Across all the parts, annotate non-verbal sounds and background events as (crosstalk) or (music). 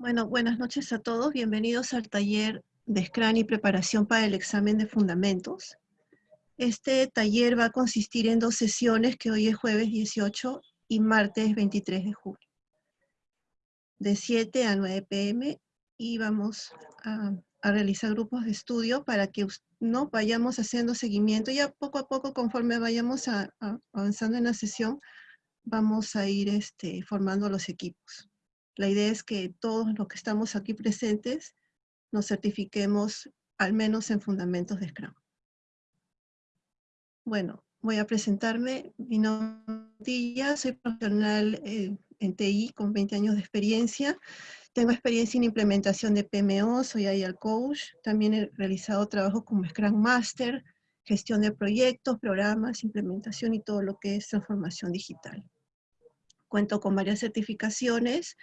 Bueno, buenas noches a todos. Bienvenidos al taller de Scrum y preparación para el examen de fundamentos. Este taller va a consistir en dos sesiones que hoy es jueves 18 y martes 23 de julio. De 7 a 9 pm y vamos a, realizar grupos de estudio para que no vayamos haciendo seguimiento. Ya poco a poco, conforme vayamos avanzando en la sesión, vamos a ir este, formando los equipos. La idea es que todos los que estamos aquí presentes nos certifiquemos al menos en fundamentos de Scrum. Bueno, voy a presentarme. Mi nombre es soy profesional eh, en TI con 20 años de experiencia. Tengo experiencia en implementación de PMO, soy IAL Coach. También he realizado trabajo como Scrum Master, gestión de proyectos, programas, implementación y todo lo que es transformación digital. Cuento con varias certificaciones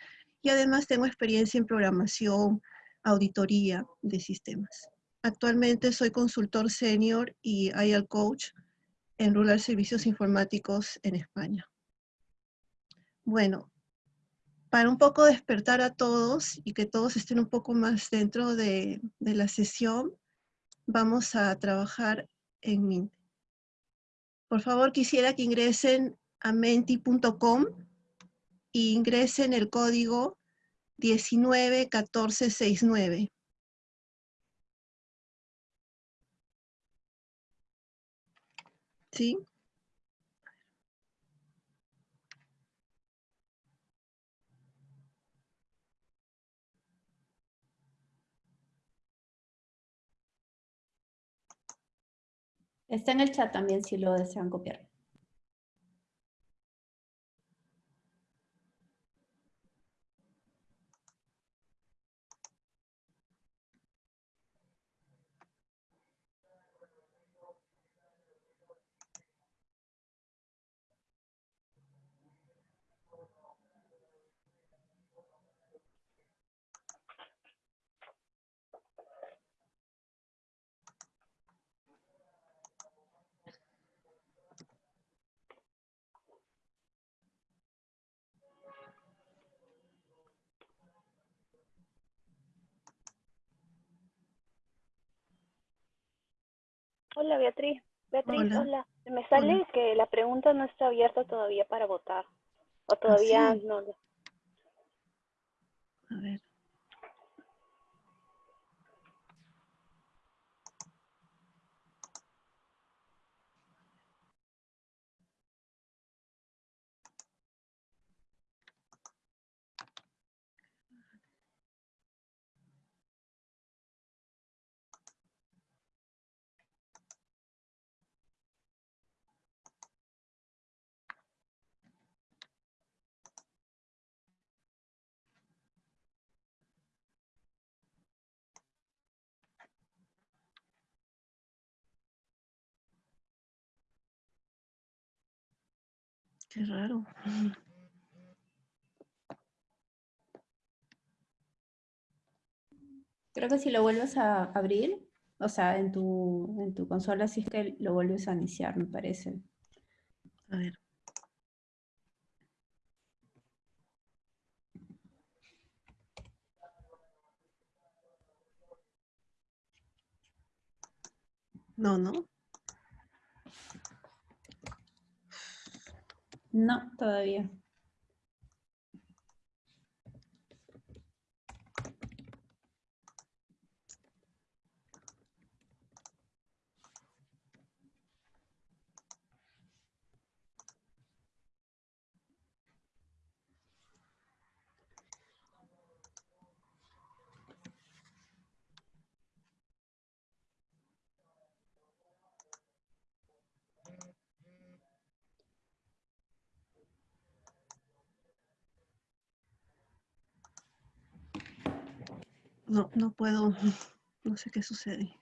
y además tengo experiencia en programación, auditoría de sistemas. Actualmente soy consultor senior y IAL coach en Rural Servicios Informáticos en España. Bueno, para un poco despertar a todos y que todos estén un poco más dentro de, de la sesión, vamos a trabajar en Mint. Por favor, quisiera que ingresen a menti.com y ingresen el código 191469. ¿Sí? Está en el chat también si lo desean copiar. Hola Beatriz. Beatriz, hola. Me sale que la pregunta no está abierta todavía para votar. O ¿Ah, todavía no. A ver. Qué raro. Creo que si lo vuelves a abrir, o sea, en tu, en tu consola, si es que lo vuelves a iniciar, me parece. A ver. No, no. No, todavía. No, no puedo, no sé qué sucede.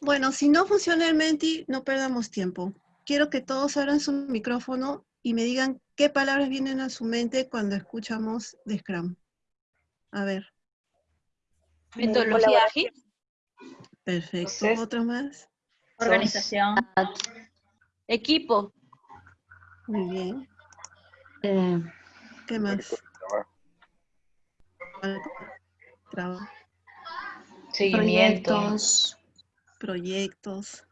Bueno, si no funciona el Menti, no perdamos tiempo. Quiero que todos abran su micrófono y me digan qué palabras vienen a su mente cuando escuchamos de Scrum. A ver. Metodología ágil. Perfecto. ¿Otro más? Organización. Equipo. Muy bien. Eh, ¿Qué más? Trabajo. Seguimientos. Proyectos.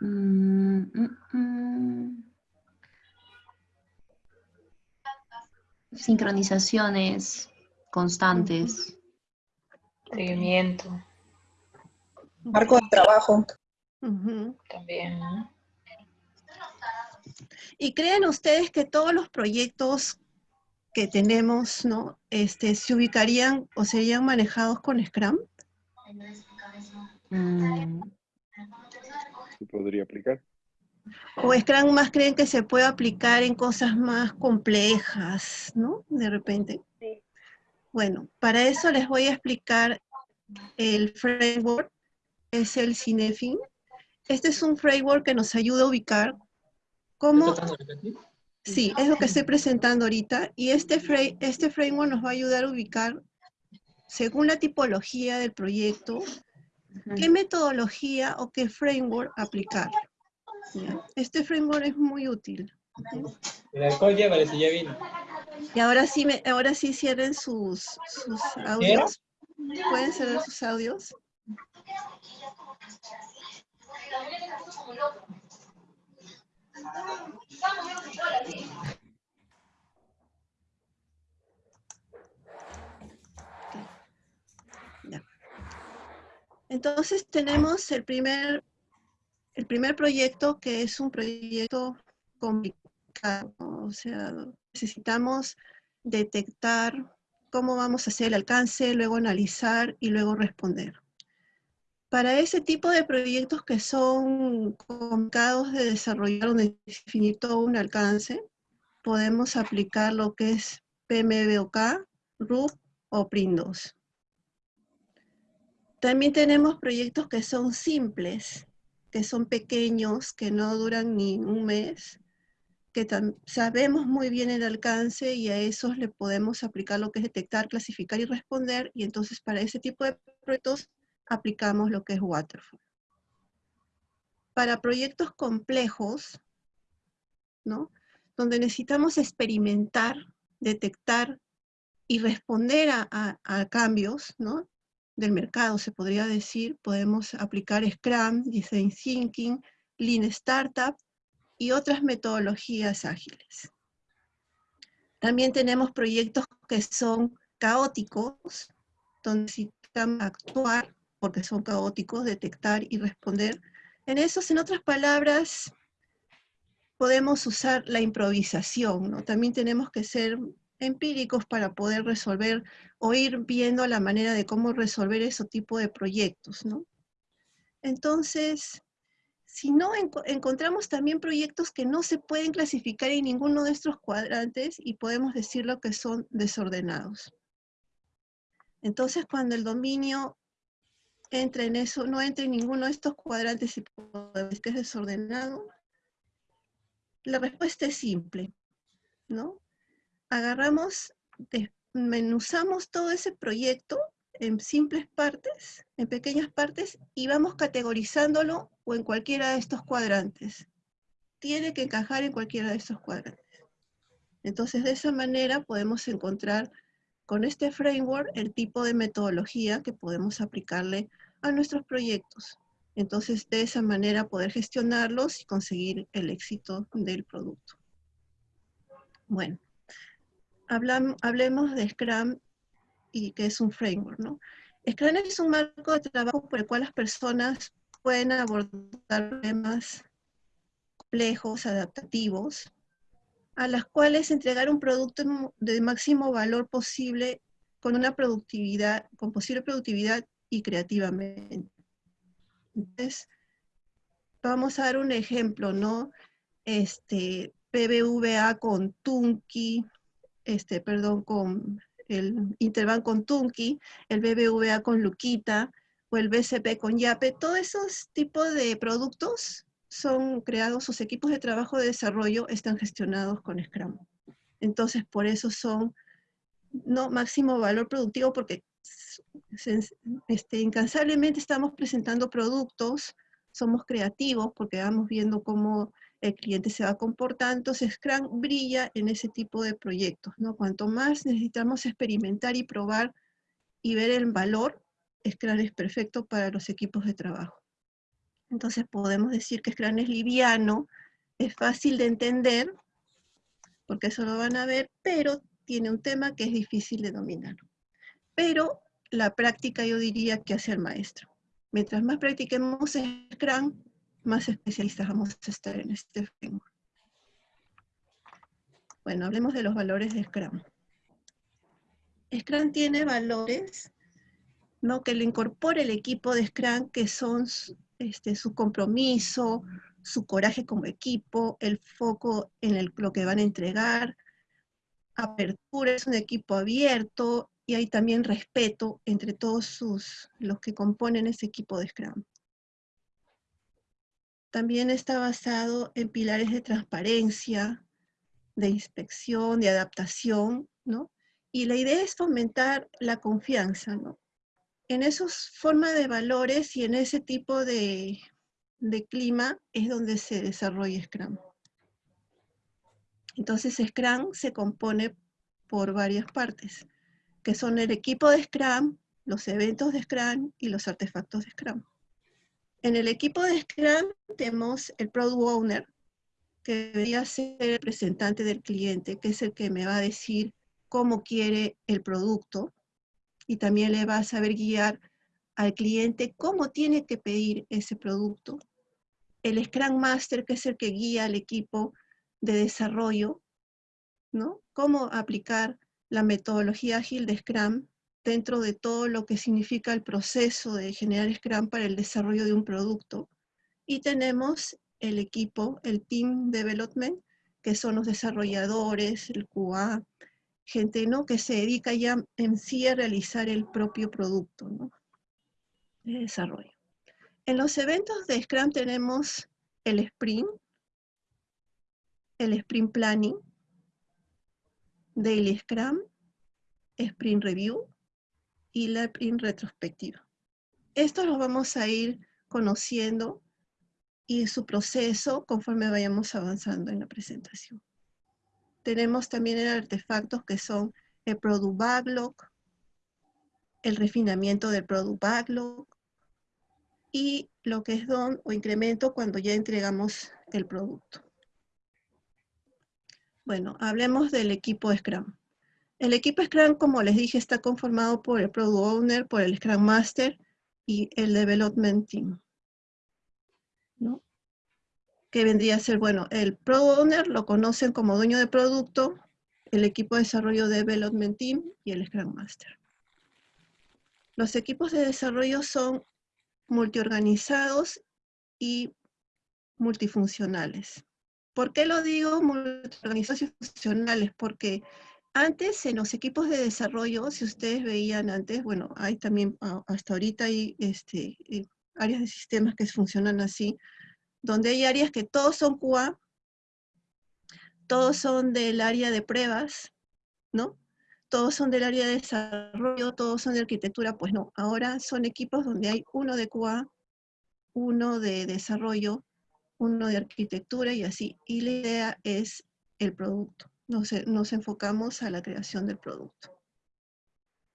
mm, mm, mm. Sincronizaciones constantes. Seguimiento. Marco de trabajo. También. ¿no? ¿Y creen ustedes que todos los proyectos que tenemos, ¿no? Este, se ubicarían o serían manejados con Scrum? Mm, se podría aplicar. ¿O Scrum más creen que se puede aplicar en cosas más complejas, ¿no? De repente. Sí. Bueno, para eso les voy a explicar el framework, es el Cinefin. Este es un framework que nos ayuda a ubicar cómo... Sí, es lo que estoy presentando ahorita. Y este, fra- este framework nos va a ayudar a ubicar, según la tipología del proyecto, qué metodología o qué framework aplicar. ¿ya? Este framework es muy útil. El alcohol llévale si ya vino. Y ahora sí, me, ahora sí cierren sus, sus audios. ¿Pueden cerrar sus audios? Entonces tenemos el primer, el primer proyecto que es un proyecto complicado, o sea, necesitamos detectar cómo vamos a hacer el alcance, luego analizar y luego responder. Para ese tipo de proyectos que son complicados de desarrollar o de definir todo un alcance, podemos aplicar lo que es PMBOK, RUP o PRIN2. También tenemos proyectos que son simples, que son pequeños, que no duran ni un mes, que sabemos muy bien el alcance y a esos le podemos aplicar lo que es detectar, clasificar y responder, y entonces para ese tipo de proyectos aplicamos lo que es Waterfall. Para proyectos complejos, ¿no? Donde necesitamos experimentar, detectar y responder a, cambios, ¿no? Del mercado, se podría decir, podemos aplicar Scrum, Design Thinking, Lean Startup, y otras metodologías ágiles. También tenemos proyectos que son caóticos, donde necesitamos actuar porque son caóticos, detectar y responder. En esos, en otras palabras, podemos usar la improvisación, ¿no? También tenemos que ser empíricos para poder resolver o ir viendo la manera de cómo resolver ese tipo de proyectos, ¿no? Entonces, si no, enco- encontramos también proyectos que no se pueden clasificar en ninguno de estos cuadrantes y podemos decirlo que son desordenados. Entonces, cuando el dominio entra en eso, no entra en ninguno de estos cuadrantes y podemos decir que es desordenado, la respuesta es simple, ¿no? Agarramos, desmenuzamos todo ese proyecto en simples partes, en pequeñas partes, y vamos categorizándolo o en cualquiera de estos cuadrantes. Tiene que encajar en cualquiera de estos cuadrantes. Entonces, de esa manera podemos encontrar con este framework el tipo de metodología que podemos aplicarle a nuestros proyectos. Entonces, de esa manera poder gestionarlos y conseguir el éxito del producto. Bueno, hablam- hablemos de Scrum y que es un framework, ¿no? Scrum es un marco de trabajo por el cual las personas pueden abordar problemas complejos, adaptativos, a las cuales entregar un producto de máximo valor posible con una productividad, con posible productividad y creativamente. Entonces, vamos a dar un ejemplo, ¿no? Este, BBVA con Tunki, este, perdón, con el Interbank con Tunki, el BBVA con Luquita, o el BCP con Yape, todos esos tipos de productos son creados, sus equipos de trabajo de desarrollo están gestionados con Scrum. Entonces, por eso son no máximo valor productivo, porque este, incansablemente estamos presentando productos, somos creativos, porque vamos viendo cómo el cliente se va comportando, entonces Scrum brilla en ese tipo de proyectos, ¿no? Cuanto más necesitamos experimentar y probar y ver el valor, Scrum es perfecto para los equipos de trabajo. Entonces podemos decir que Scrum es liviano, es fácil de entender, porque eso lo van a ver, pero tiene un tema que es difícil de dominar. Pero la práctica yo diría que hace el maestro. Mientras más practiquemos Scrum, más especialistas vamos a estar en este framework. Bueno, hablemos de los valores de Scrum. Scrum tiene valores ¿no? que le incorpora el equipo de Scrum, que son este, su compromiso, su coraje como equipo, el foco en lo que van a entregar, apertura, es un equipo abierto, y hay también respeto entre todos los que componen ese equipo de Scrum. También está basado en pilares de transparencia, de inspección, de adaptación, ¿no? Y la idea es fomentar la confianza, ¿no? En esos formas de valores y en ese tipo de, de clima es donde se desarrolla Scrum. Entonces Scrum se compone por varias partes, que son el equipo de Scrum, los eventos de Scrum y los artefactos de Scrum. En el equipo de Scrum tenemos el Product Owner, que debería ser el representante del cliente, que es el que me va a decir cómo quiere el producto, y también le va a saber guiar al cliente cómo tiene que pedir ese producto. El Scrum Master, que es el que guía al equipo de desarrollo, ¿no? Cómo aplicar la metodología ágil de Scrum dentro de todo lo que significa el proceso de generar Scrum para el desarrollo de un producto. Y tenemos el equipo, el Team Development, que son los desarrolladores, el QA, gente ¿no? que se dedica ya en sí a realizar el propio producto de desarrollo. En los eventos de Scrum tenemos el Sprint, el Sprint Planning, Daily Scrum, Sprint Review, y la sprint retrospectiva. Esto lo vamos a ir conociendo y su proceso conforme vayamos avanzando en la presentación. Tenemos también artefactos que son el Product Backlog, el refinamiento del Product Backlog y lo que es DON o incremento cuando ya entregamos el producto. Bueno, hablemos del equipo Scrum. El equipo Scrum, como les dije, está conformado por el Product Owner, por el Scrum Master y el Development Team. ¿no? Que vendría a ser, bueno, el Product Owner lo conocen como dueño de producto, el equipo de desarrollo Development Team y el Scrum Master. Los equipos de desarrollo son multiorganizados y multifuncionales. ¿Por qué lo digo y funcionales? Porque antes, en los equipos de desarrollo, si ustedes veían antes, bueno, hay también, ah, hasta ahorita hay este, eh, áreas de sistemas que funcionan así, donde hay áreas que todos son QA, todos son del área de pruebas, ¿no? Todos son del área de desarrollo, todos son de arquitectura, pues no. Ahora son equipos donde hay uno de QA, uno de desarrollo, uno de arquitectura y así. Y la idea es el producto nos, enfocamos a la creación del producto.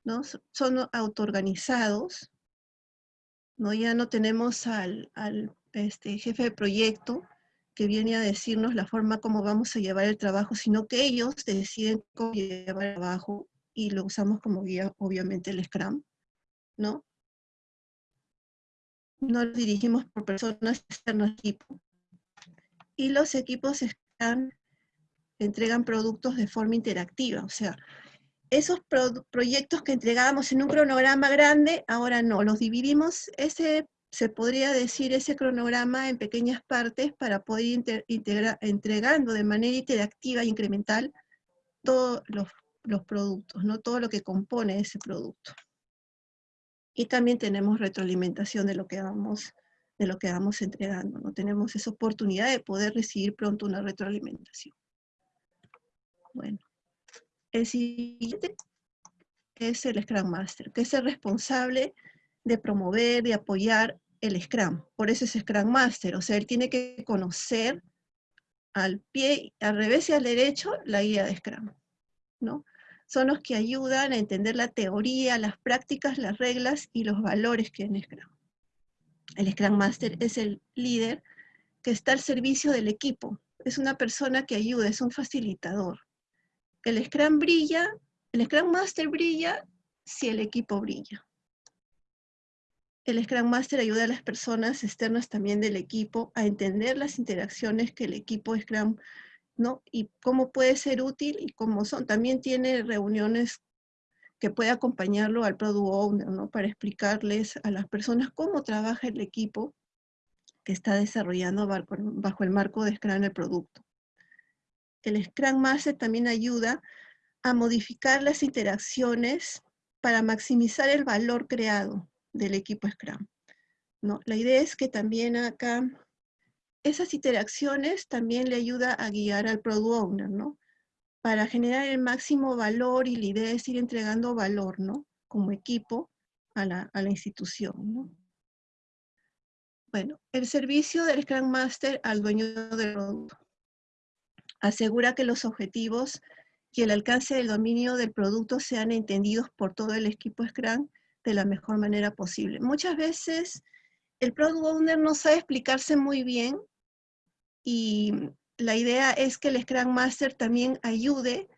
¿no? Son autoorganizados, ¿no? ya no tenemos al, este, jefe de proyecto que viene a decirnos la forma como vamos a llevar el trabajo, sino que ellos deciden cómo llevar el trabajo y lo usamos como guía, obviamente, el Scrum, ¿no? No lo dirigimos por personas externas al equipo. Y los equipos están entregan productos de forma interactiva, o sea, esos proyectos que entregábamos en un cronograma grande, ahora no, los dividimos, ese, se podría decir, ese cronograma en pequeñas partes para poder ir entregando de manera interactiva e incremental todos los, productos, ¿no? todo lo que compone ese producto. Y también tenemos retroalimentación de lo que vamos, de lo que vamos entregando, ¿no? tenemos esa oportunidad de poder recibir pronto una retroalimentación. Bueno, el siguiente es el Scrum Master, que es el responsable de promover, de apoyar el Scrum. Por eso es Scrum Master, o sea, él tiene que conocer al pie, al revés y al derecho, la guía de Scrum, ¿no? Son los que ayudan a entender la teoría, las prácticas, las reglas y los valores que en Scrum. El Scrum Master es el líder que está al servicio del equipo. Es una persona que ayuda, es un facilitador. El Scrum brilla, el Scrum Master brilla si el equipo brilla. El Scrum Master ayuda a las personas externas también del equipo a entender las interacciones que el equipo Scrum, ¿no? Y cómo puede ser útil y cómo son. También tiene reuniones que puede acompañarlo al Product Owner, ¿no? Para explicarles a las personas cómo trabaja el equipo que está desarrollando bajo el marco de Scrum el producto. El Scrum Master también ayuda a modificar las interacciones para maximizar el valor creado del equipo Scrum. ¿no? La idea es que también acá, esas interacciones también le ayuda a guiar al Product Owner, ¿no? Para generar el máximo valor y la idea es ir entregando valor, ¿no? Como equipo a la, institución, ¿no? Bueno, el servicio del Scrum Master al dueño del producto. Asegura que los objetivos y el alcance del dominio del producto sean entendidos por todo el equipo Scrum de la mejor manera posible. Muchas veces el Product Owner no sabe explicarse muy bien y la idea es que el Scrum Master también ayude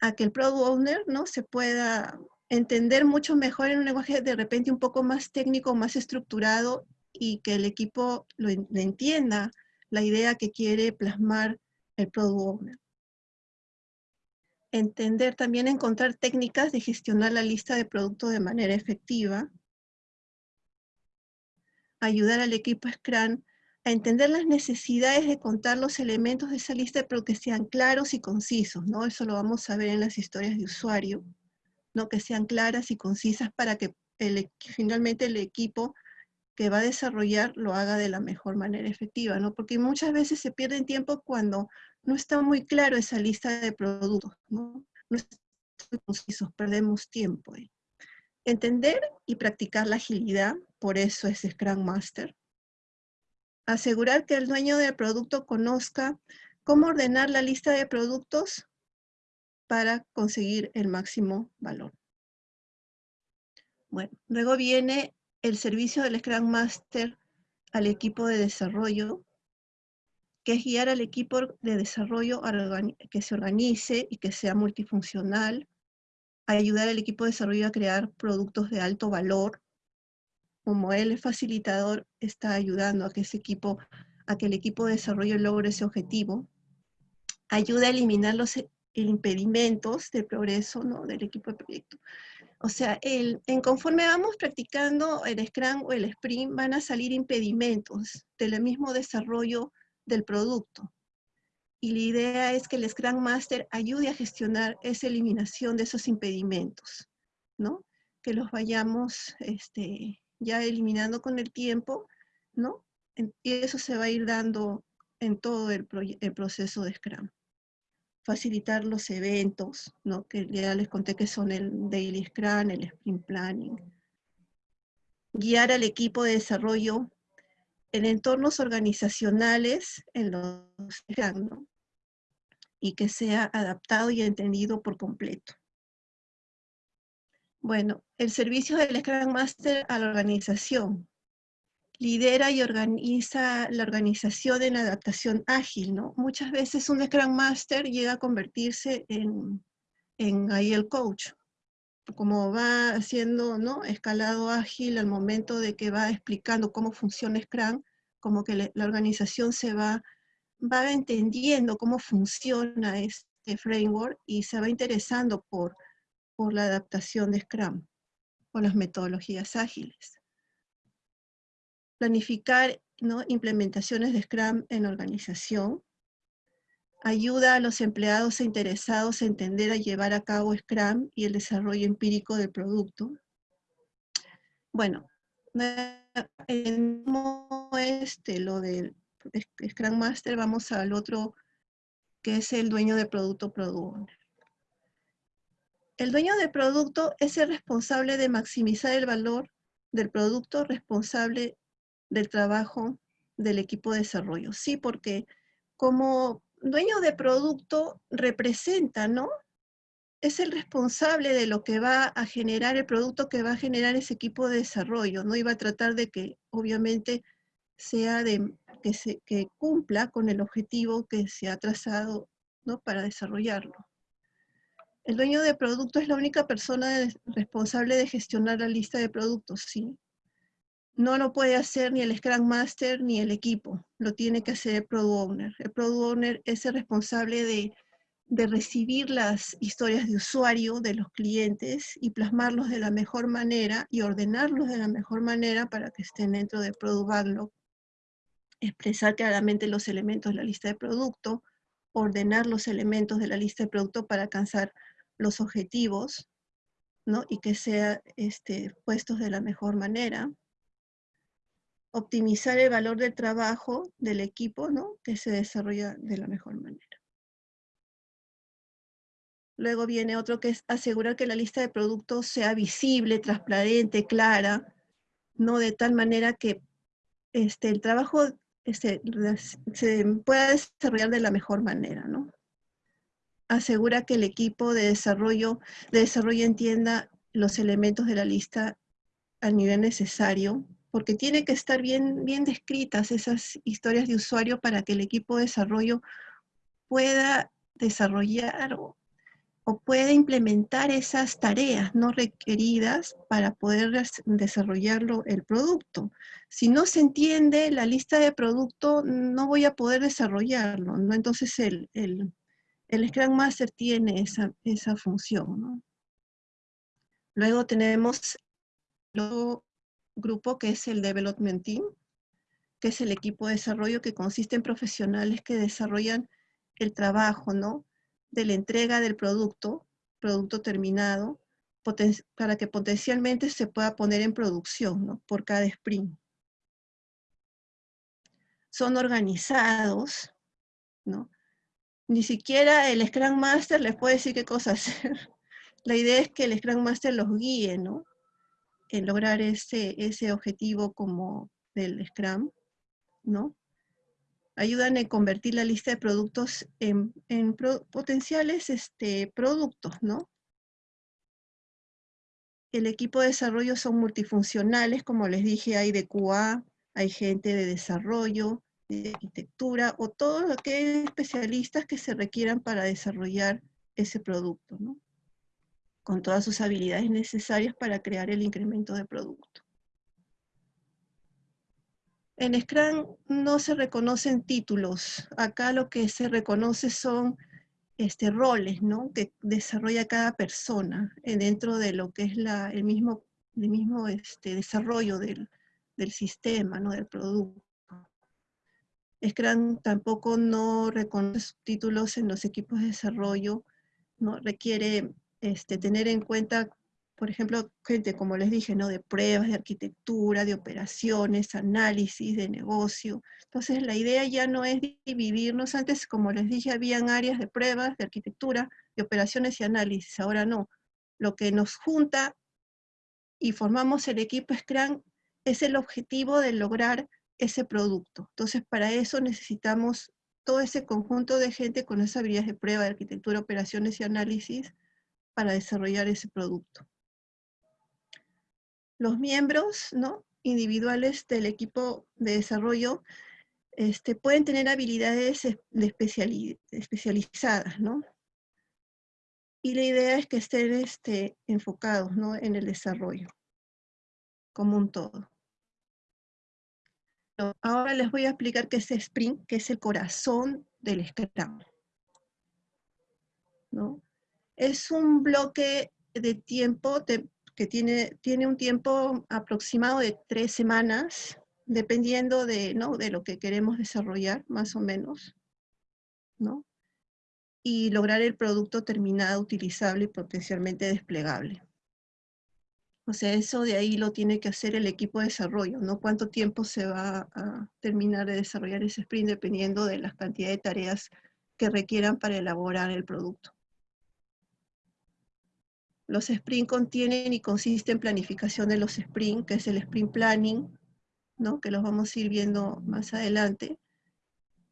a que el Product Owner ¿no? se pueda entender mucho mejor en un lenguaje de repente un poco más técnico, más estructurado y que el equipo lo entienda la idea que quiere plasmar el Product Owner entender, también encontrar técnicas de gestionar la lista de productos de manera efectiva, ayudar al equipo Scrum a entender las necesidades de contar los elementos de esa lista, pero que sean claros y concisos, ¿no? Eso lo vamos a ver en las historias de usuario, ¿no? Que sean claras y concisas para que el, finalmente el equipo que va a desarrollar lo haga de la mejor manera efectiva, ¿no? Porque muchas veces se pierde tiempo cuando no está muy claro esa lista de productos, ¿no? No concisos, perdemos tiempo. Entender y practicar la agilidad, por eso es Scrum Master. Asegurar que el dueño del producto conozca cómo ordenar la lista de productos para conseguir el máximo valor. Bueno, luego viene el servicio del Scrum Master al equipo de desarrollo, que es guiar al equipo de desarrollo que se organice y que sea multifuncional, ayudar al equipo de desarrollo a crear productos de alto valor. Como él es facilitador, está ayudando a que ese equipo, a que el equipo de desarrollo logre ese objetivo. Ayuda a eliminar los impedimentos del progreso ¿no? del equipo de proyecto. O sea, el, en conforme vamos practicando el Scrum o el Sprint, van a salir impedimentos del mismo desarrollo del producto. Y la idea es que el Scrum Master ayude a gestionar esa eliminación de esos impedimentos, ¿no? Que los vayamos este, ya eliminando con el tiempo, ¿no? Y eso se va a ir dando en todo el, proceso de Scrum facilitar los eventos, ¿no? que ya les conté que son el Daily Scrum, el Sprint Planning. Guiar al equipo de desarrollo en entornos organizacionales en los Scrum, y que sea adaptado y entendido por completo. Bueno, el servicio del Scrum Master a la organización lidera y organiza la organización en adaptación ágil, ¿no? Muchas veces un Scrum Master llega a convertirse en, en ahí el coach, como va haciendo, ¿no? Escalado ágil al momento de que va explicando cómo funciona Scrum, como que la organización se va, va entendiendo cómo funciona este framework y se va interesando por, por la adaptación de Scrum, por las metodologías ágiles planificar ¿no? implementaciones de Scrum en organización, ayuda a los empleados e interesados a entender a llevar a cabo Scrum y el desarrollo empírico del producto. Bueno, en este, lo del Scrum Master, vamos al otro que es el dueño del producto Product El dueño del producto es el responsable de maximizar el valor del producto responsable del trabajo del equipo de desarrollo. Sí, porque como dueño de producto representa, ¿no? Es el responsable de lo que va a generar, el producto que va a generar ese equipo de desarrollo, ¿no? iba a tratar de que, obviamente, sea de, que, se, cumpla con el objetivo que se ha trazado, ¿no? Para desarrollarlo. El dueño de producto es la única persona responsable de gestionar la lista de productos, sí. No lo puede hacer ni el Scrum Master ni el equipo, lo tiene que hacer el Product Owner. El Product Owner es el responsable de, recibir las historias de usuario de los clientes y plasmarlos de la mejor manera y ordenarlos de la mejor manera para que estén dentro del Product Backlog. Expresar claramente los elementos de la lista de producto, ordenar los elementos de la lista de producto para alcanzar los objetivos, ¿no? Y que sean este, puestos de la mejor manera. Optimizar el valor del trabajo del equipo, ¿no? Que se desarrolla de la mejor manera. Luego viene otro que es asegurar que la lista de productos sea visible, transparente, clara, ¿no? De tal manera que este, el trabajo este, se pueda desarrollar de la mejor manera, ¿no? Asegura que el equipo de desarrollo, de desarrollo entienda los elementos de la lista al nivel necesario, porque tiene que estar bien, bien descritas esas historias de usuario para que el equipo de desarrollo pueda desarrollar o, o pueda implementar esas tareas no requeridas para poder desarrollarlo el producto. Si no se entiende la lista de producto, no voy a poder desarrollarlo, ¿no? Entonces el, el el Scrum Master tiene esa, esa función. Luego tenemos el grupo que es el Development Team, que es el equipo de desarrollo que consiste en profesionales que desarrollan el trabajo, ¿no? De la entrega del producto, producto terminado, para que potencialmente se pueda poner en producción, ¿no? Por cada sprint. Son organizados, ¿no? Ni siquiera el Scrum Master les puede decir qué cosa hacer. (laughs) La idea es que el Scrum Master los guíe, ¿no? En lograr ese, ese objetivo como del Scrum, ¿no? Ayudan en convertir la lista de productos en, potenciales este, productos, ¿no? El equipo de desarrollo son multifuncionales, como les dije, hay de QA, hay gente de desarrollo, de arquitectura o todos aquellos especialistas que se requieran para desarrollar ese producto, con todas sus habilidades necesarias para crear el incremento de producto. En Scrum no se reconocen títulos, acá lo que se reconoce son este, roles ¿no? que desarrolla cada persona eh, dentro de lo que es la, el mismo, el mismo este, desarrollo del, del sistema, ¿no? del producto. Scrum tampoco no reconoce títulos en los equipos de desarrollo, no requiere este, tener en cuenta, por ejemplo, gente, como les dije, ¿no? de pruebas, de arquitectura, de operaciones, análisis, de negocio. Entonces la idea ya no es dividirnos, antes como les dije, habían áreas de pruebas, de arquitectura, de operaciones y análisis, ahora no. Lo que nos junta y formamos el equipo Scrum es el objetivo de lograr ese producto. Entonces, para eso necesitamos todo ese conjunto de gente con esas habilidades de prueba, de arquitectura, operaciones y análisis para desarrollar ese producto. Los miembros ¿no? individuales del equipo de desarrollo este, pueden tener habilidades de especializadas, ¿no? Y la idea es que estén este, enfocados ¿no? en el desarrollo como un todo. Ahora les voy a explicar qué es Sprint, que es el corazón del Scrum. ¿no? Es un bloque de tiempo que tiene, tiene un tiempo aproximado de tres semanas, dependiendo de, ¿no? de lo que queremos desarrollar, más o menos. ¿no? Y lograr el producto terminado, utilizable y potencialmente desplegable. O sea, eso de ahí lo tiene que hacer el equipo de desarrollo, ¿no? Cuánto tiempo se va a terminar de desarrollar ese sprint dependiendo de la cantidad de tareas que requieran para elaborar el producto. Los sprint contienen y consisten en planificación de los sprint, que es el sprint planning, ¿no? que los vamos a ir viendo más adelante.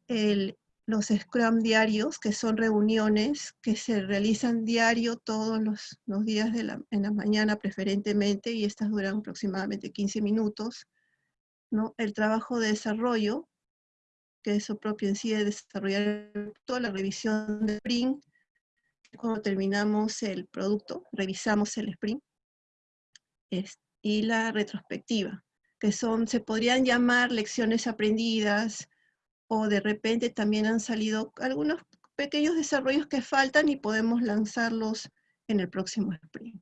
El los Scrum diarios, que son reuniones que se realizan diario todos los, días de la, en la mañana preferentemente, y estas duran aproximadamente 15 minutos. ¿no? El trabajo de desarrollo, que eso propio en sí de desarrollar toda la revisión de sprint, cuando terminamos el producto, revisamos el sprint, y la retrospectiva, que son, se podrían llamar lecciones aprendidas, o de repente también han salido algunos pequeños desarrollos que faltan y podemos lanzarlos en el próximo sprint.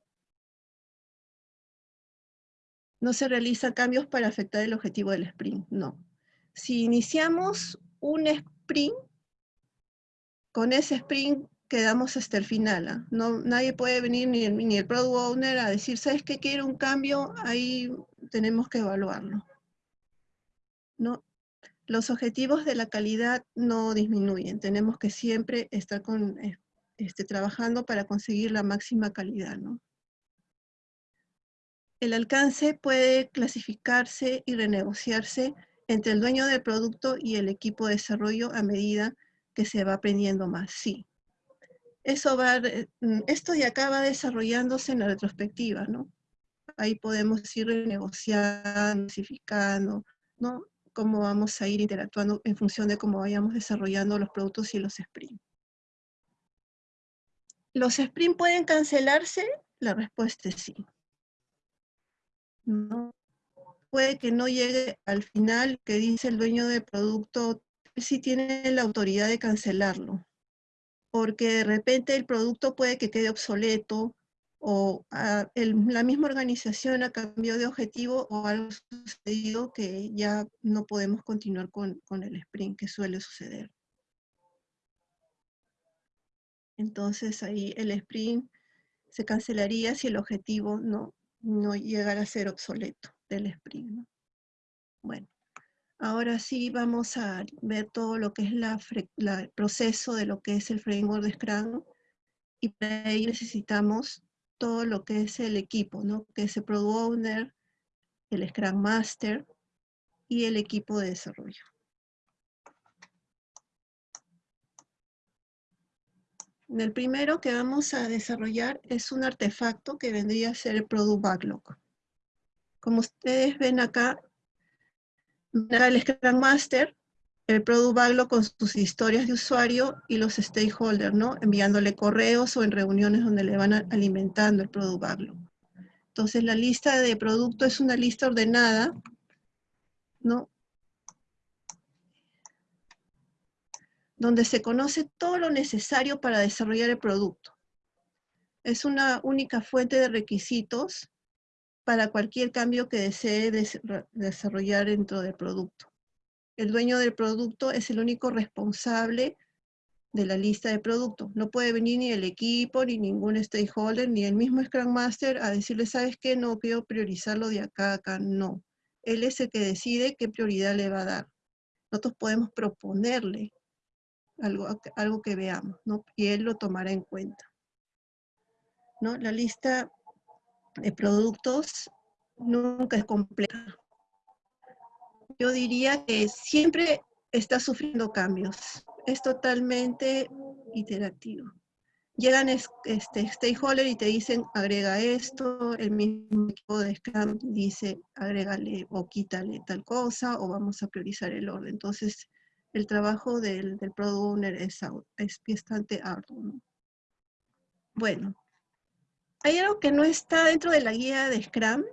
No se realizan cambios para afectar el objetivo del sprint, no. Si iniciamos un sprint, con ese sprint quedamos hasta el final. ¿ah? No, nadie puede venir, ni el, ni el Product Owner, a decir, ¿sabes qué quiere un cambio? Ahí tenemos que evaluarlo. ¿No? Los objetivos de la calidad no disminuyen. Tenemos que siempre estar eh, este, trabajando para conseguir la máxima calidad. El alcance puede clasificarse y renegociarse entre el dueño del producto y el equipo de desarrollo a medida que se va aprendiendo más. Sí, eso va, mm, esto ya acá va desarrollándose en la retrospectiva. Ahí podemos ir renegociando, clasificando, ¿no? Cómo vamos a ir interactuando en función de cómo vayamos desarrollando los productos y los sprints. ¿Los sprints pueden cancelarse? La respuesta es sí. ¿No? Puede que no llegue al final que dice el dueño del producto, si tiene la autoridad de cancelarlo porque de repente el producto puede que quede obsoleto o ah, la misma organización ha cambiado de objetivo o algo sucedido que ya no podemos continuar con, el sprint que suele suceder. Entonces ahí el sprint se cancelaría si el objetivo no, no llegara a ser obsoleto del sprint. Bueno. Ahora sí vamos a ver todo lo que es el proceso de lo que es el framework de Scrum y para ahí necesitamos todo lo que es el equipo, ¿no? que es el Product Owner, el Scrum Master y el equipo de desarrollo. El primero que vamos a desarrollar es un artefacto que vendría a ser el Product Backlog. Como ustedes ven acá, el Scrum Master, el Product Backlog con sus historias de usuario y los stakeholders, ¿no? Enviándole correos o en reuniones donde le van alimentando el Product Backlog. Entonces la lista de producto es una lista ordenada, ¿no? Donde se conoce todo lo necesario para desarrollar el producto. Es una única fuente de requisitos para cualquier cambio que desee desarrollar dentro del producto. El dueño del producto es el único responsable de la lista de productos. No puede venir ni el equipo, ni ningún stakeholder, ni el mismo Scrum Master a decirle, ¿sabes qué? No quiero priorizarlo de acá a acá. No. Él es el que decide qué prioridad le va a dar. Nosotros podemos proponerle algo, algo que veamos, ¿no? Y él lo tomará en cuenta. ¿no? La lista de productos nunca es completa. Yo diría que siempre está sufriendo cambios. Es totalmente iterativo. Llegan este, stakeholders y te dicen, agrega esto, el mismo equipo de Scrum dice, agrégale o quítale tal cosa, o vamos a priorizar el orden. Entonces, el trabajo del, del Product Owner es, es bastante arduo. Bueno, hay algo que no está dentro de la guía de Scrum,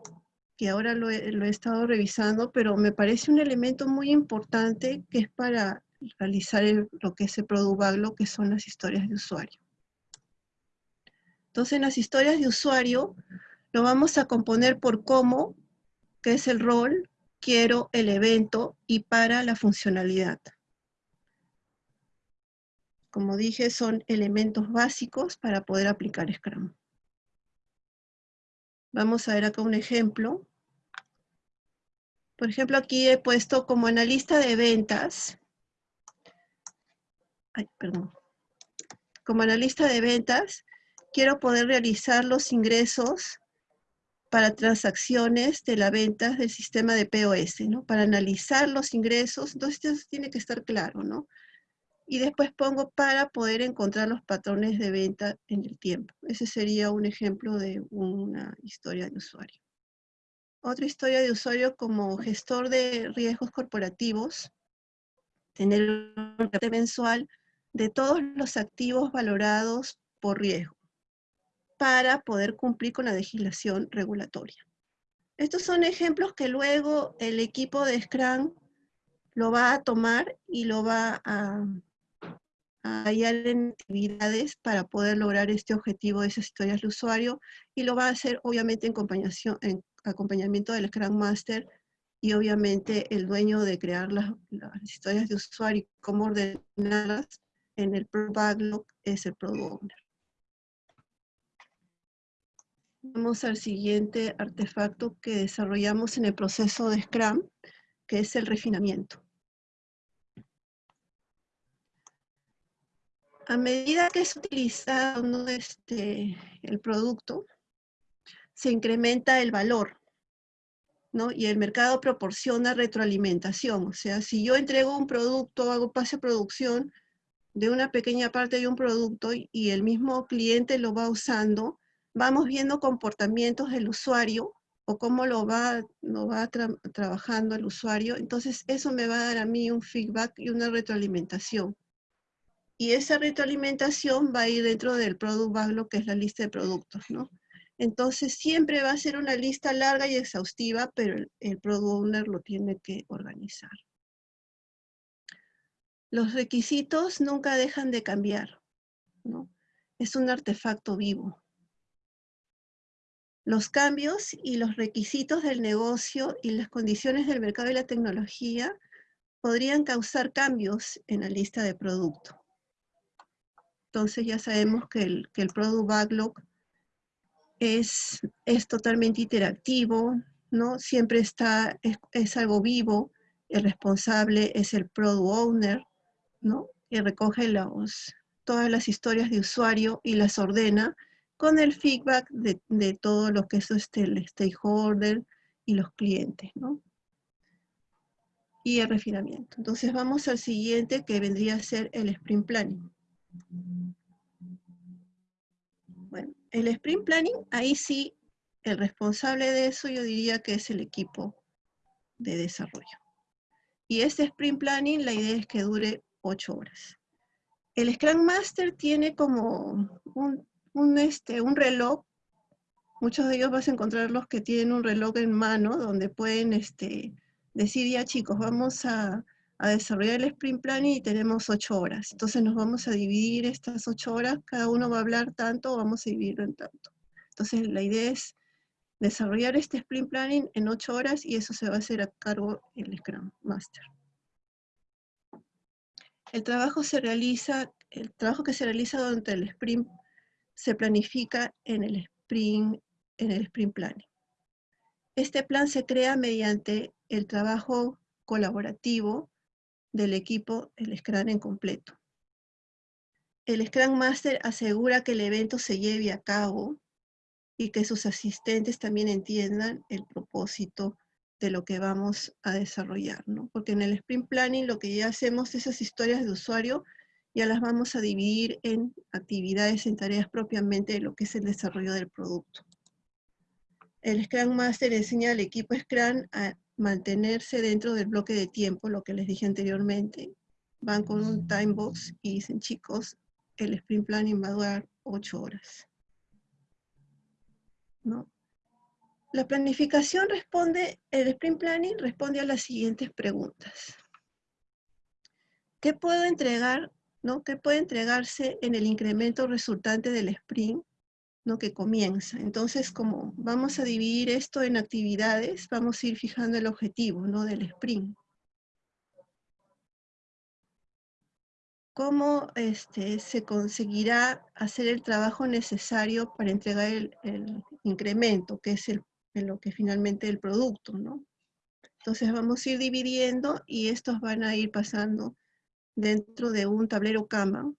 que ahora lo he, estado revisando, pero me parece un elemento muy importante que es para realizar lo que es el Product Backlog, que son las historias de usuario. Entonces, en las historias de usuario, lo vamos a componer por cómo, que es el rol, quiero, el evento y para la funcionalidad. Como dije, son elementos básicos para poder aplicar Scrum. Vamos a ver acá un ejemplo. Por ejemplo, aquí he puesto como analista de ventas. Ay, perdón. Como analista de ventas, quiero poder realizar los ingresos para transacciones de la venta del sistema de POS, ¿no? Para analizar los ingresos, entonces eso tiene que estar claro, ¿no? y después pongo para poder encontrar los patrones de venta en el tiempo. Ese sería un ejemplo de una historia de usuario. Otra historia de usuario como gestor de riesgos corporativos, tener un reporte mensual de todos los activos valorados por riesgo para poder cumplir con la legislación regulatoria. Estos son ejemplos que luego el equipo de Scrum lo va a tomar y lo va a, hallar actividades para poder lograr este objetivo de esas historias de usuario y lo va a hacer obviamente en, en acompañamiento del Scrum Master y obviamente el dueño de crear las, historias de usuario y cómo ordenarlas en el Product Backlog es el Product Owner. Vamos al siguiente artefacto que desarrollamos en el proceso de Scrum, que es el refinamiento. A medida que es utilizado este, el producto, se incrementa el valor, ¿no? Y el mercado proporciona retroalimentación. O sea, si yo entrego un producto, hago pase de producción de una pequeña parte de un producto y el mismo cliente lo va usando, vamos viendo comportamientos del usuario o cómo lo va trabajando el usuario. Entonces, eso me va a dar a mí un feedback y una retroalimentación. Y esa retroalimentación va a ir dentro del Product Backlog, que es la lista de productos, ¿no? Entonces, siempre va a ser una lista larga y exhaustiva, pero el, Product Owner lo tiene que organizar. Los requisitos nunca dejan de cambiar, ¿no? Es un artefacto vivo. Los cambios y los requisitos del negocio y las condiciones del mercado y la tecnología podrían causar cambios en la lista de producto. Entonces ya sabemos que el, que el Product Backlog es, es totalmente interactivo, ¿no? Siempre está, es, algo vivo, el responsable es el Product Owner, ¿no? Que recoge los, todas las historias de usuario y las ordena con el feedback de, de todo lo que es este, el stakeholder y los clientes, ¿no? Y el refinamiento. Entonces vamos al siguiente que vendría a ser el sprint planning. Bueno, el sprint planning, ahí sí, el responsable de eso yo diría que es el equipo de desarrollo. Y este sprint planning, la idea es que dure ocho horas. El Scrum Master tiene como un un, este, un reloj, muchos de ellos vas a encontrar los que tienen un reloj en mano, donde pueden este, decir, ya chicos, vamos a, desarrollar el sprint planning y tenemos ocho horas. Entonces nos vamos a dividir estas ocho horas, cada uno va a hablar tanto, vamos a dividirlo en tanto. Entonces la idea es desarrollar este sprint planning en ocho horas y eso se va a hacer a cargo el Scrum Master. El trabajo se realiza, el trabajo que se realiza durante el sprint se planifica en el sprint, en el sprint planning. Este plan se crea mediante el trabajo colaborativo del equipo, el Scrum en completo. El Scrum Master asegura que el evento se lleve a cabo y que sus asistentes también entiendan el propósito de lo que vamos a desarrollar, ¿no? Porque en el sprint planning lo que ya hacemos, esas historias de usuario, ya las vamos a dividir en actividades, en tareas propiamente de lo que es el desarrollo del producto. El Scrum Master enseña al equipo Scrum a mantenerse dentro del bloque de tiempo, lo que les dije anteriormente. Van con un time box y dicen, chicos, el sprint planning va a durar ocho horas. ¿No? La planificación responde, el sprint planning responde a las siguientes preguntas. ¿Qué puedo entregar ¿no? que puede entregarse en el incremento resultante del sprint ¿no? que comienza. Entonces, como vamos a dividir esto en actividades, vamos a ir fijando el objetivo ¿no? del sprint. ¿Cómo este, se conseguirá hacer el trabajo necesario para entregar el, incremento, que es el, lo que finalmente el producto, ¿no? Entonces vamos a ir dividiendo y estos van a ir pasando dentro de un tablero cama,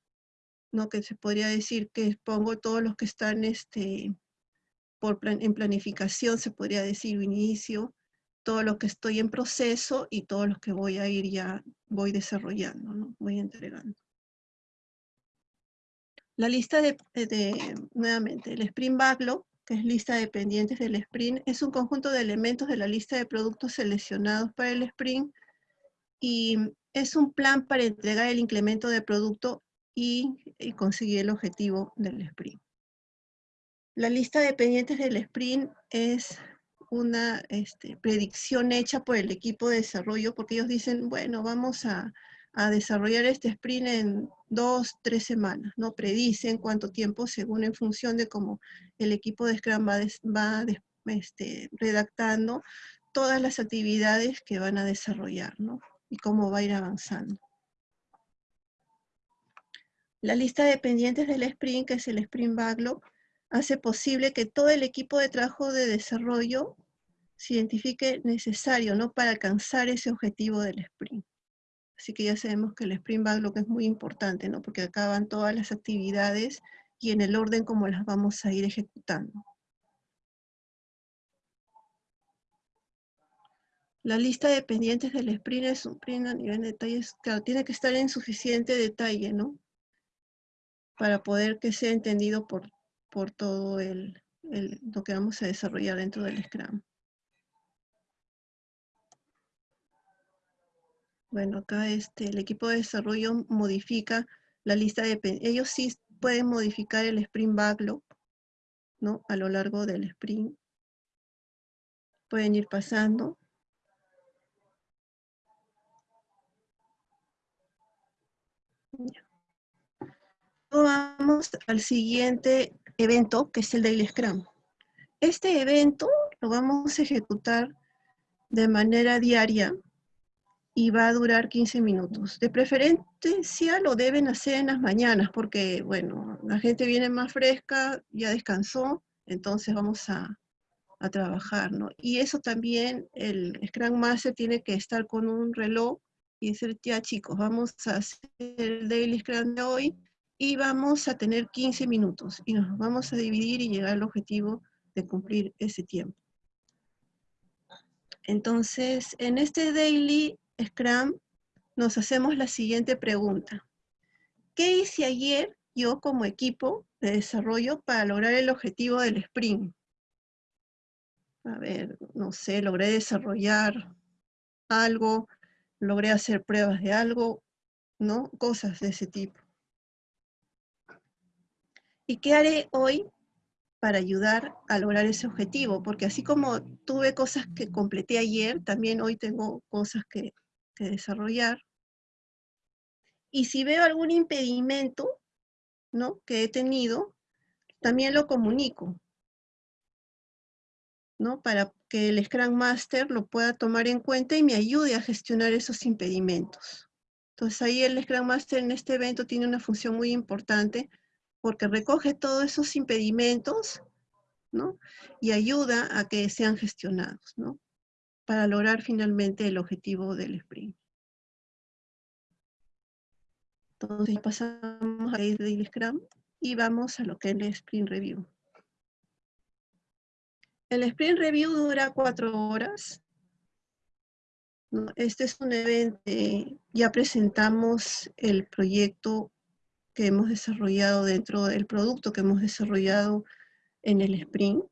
¿no? que se podría decir que pongo todos los que están este, por en planificación, se podría decir inicio, todo lo que estoy en proceso y todos los que voy a ir ya, voy desarrollando, ¿no? voy entregando. La lista de, nuevamente, el Sprint Backlog, que es lista de pendientes del Sprint, es un conjunto de elementos de la lista de productos seleccionados para el Sprint y es un plan para entregar el incremento de producto y, conseguir el objetivo del sprint. La lista de pendientes del sprint es una este, predicción hecha por el equipo de desarrollo porque ellos dicen, bueno, vamos a, desarrollar este sprint en dos, tres semanas, ¿no? Predicen cuánto tiempo según en función de cómo el equipo de Scrum va, va este, redactando todas las actividades que van a desarrollar, ¿no? Y cómo va a ir avanzando. La lista de pendientes del sprint, que es el sprint backlog, hace posible que todo el equipo de trabajo de desarrollo se identifique necesario ¿no? para alcanzar ese objetivo del sprint. Así que ya sabemos que el sprint backlog es muy importante, ¿no? porque acaban todas las actividades y en el orden como las vamos a ir ejecutando. La lista de pendientes del sprint es un sprint a nivel de detalles, claro, tiene que estar en suficiente detalle, ¿no? Para poder que sea entendido por, por todo el, lo que vamos a desarrollar dentro del Scrum. Bueno, acá este, el equipo de desarrollo modifica la lista de... Ellos sí pueden modificar el sprint backlog, ¿no? A lo largo del sprint. Pueden ir pasando. Vamos al siguiente evento, que es el Daily Scrum. Este evento lo vamos a ejecutar de manera diaria y va a durar 15 minutos. De preferencia lo deben hacer en las mañanas porque, bueno, la gente viene más fresca, ya descansó, entonces vamos a, a trabajar, ¿no? Y eso también, el Scrum Master tiene que estar con un reloj y decir, ya chicos, vamos a hacer el Daily Scrum de hoy, y vamos a tener 15 minutos y nos vamos a dividir y llegar al objetivo de cumplir ese tiempo. Entonces, en este Daily Scrum nos hacemos la siguiente pregunta. ¿Qué hice ayer yo como equipo de desarrollo para lograr el objetivo del sprint? A ver, no sé, logré desarrollar algo, logré hacer pruebas de algo, ¿no? Cosas de ese tipo. ¿Y qué haré hoy para ayudar a lograr ese objetivo? Porque así como tuve cosas que completé ayer, también hoy tengo cosas que, desarrollar. Y si veo algún impedimento ¿no? que he tenido, también lo comunico. ¿no? Para que el Scrum Master lo pueda tomar en cuenta y me ayude a gestionar esos impedimentos. Entonces ahí el Scrum Master en este evento tiene una función muy importante porque recoge todos esos impedimentos, ¿no? Y ayuda a que sean gestionados, ¿no? Para lograr finalmente el objetivo del sprint. Entonces pasamos a del Scrum y vamos a lo que es el Sprint Review. El Sprint Review dura cuatro horas. Este es un evento, ya presentamos el proyecto que hemos desarrollado dentro del producto que hemos desarrollado en el sprint.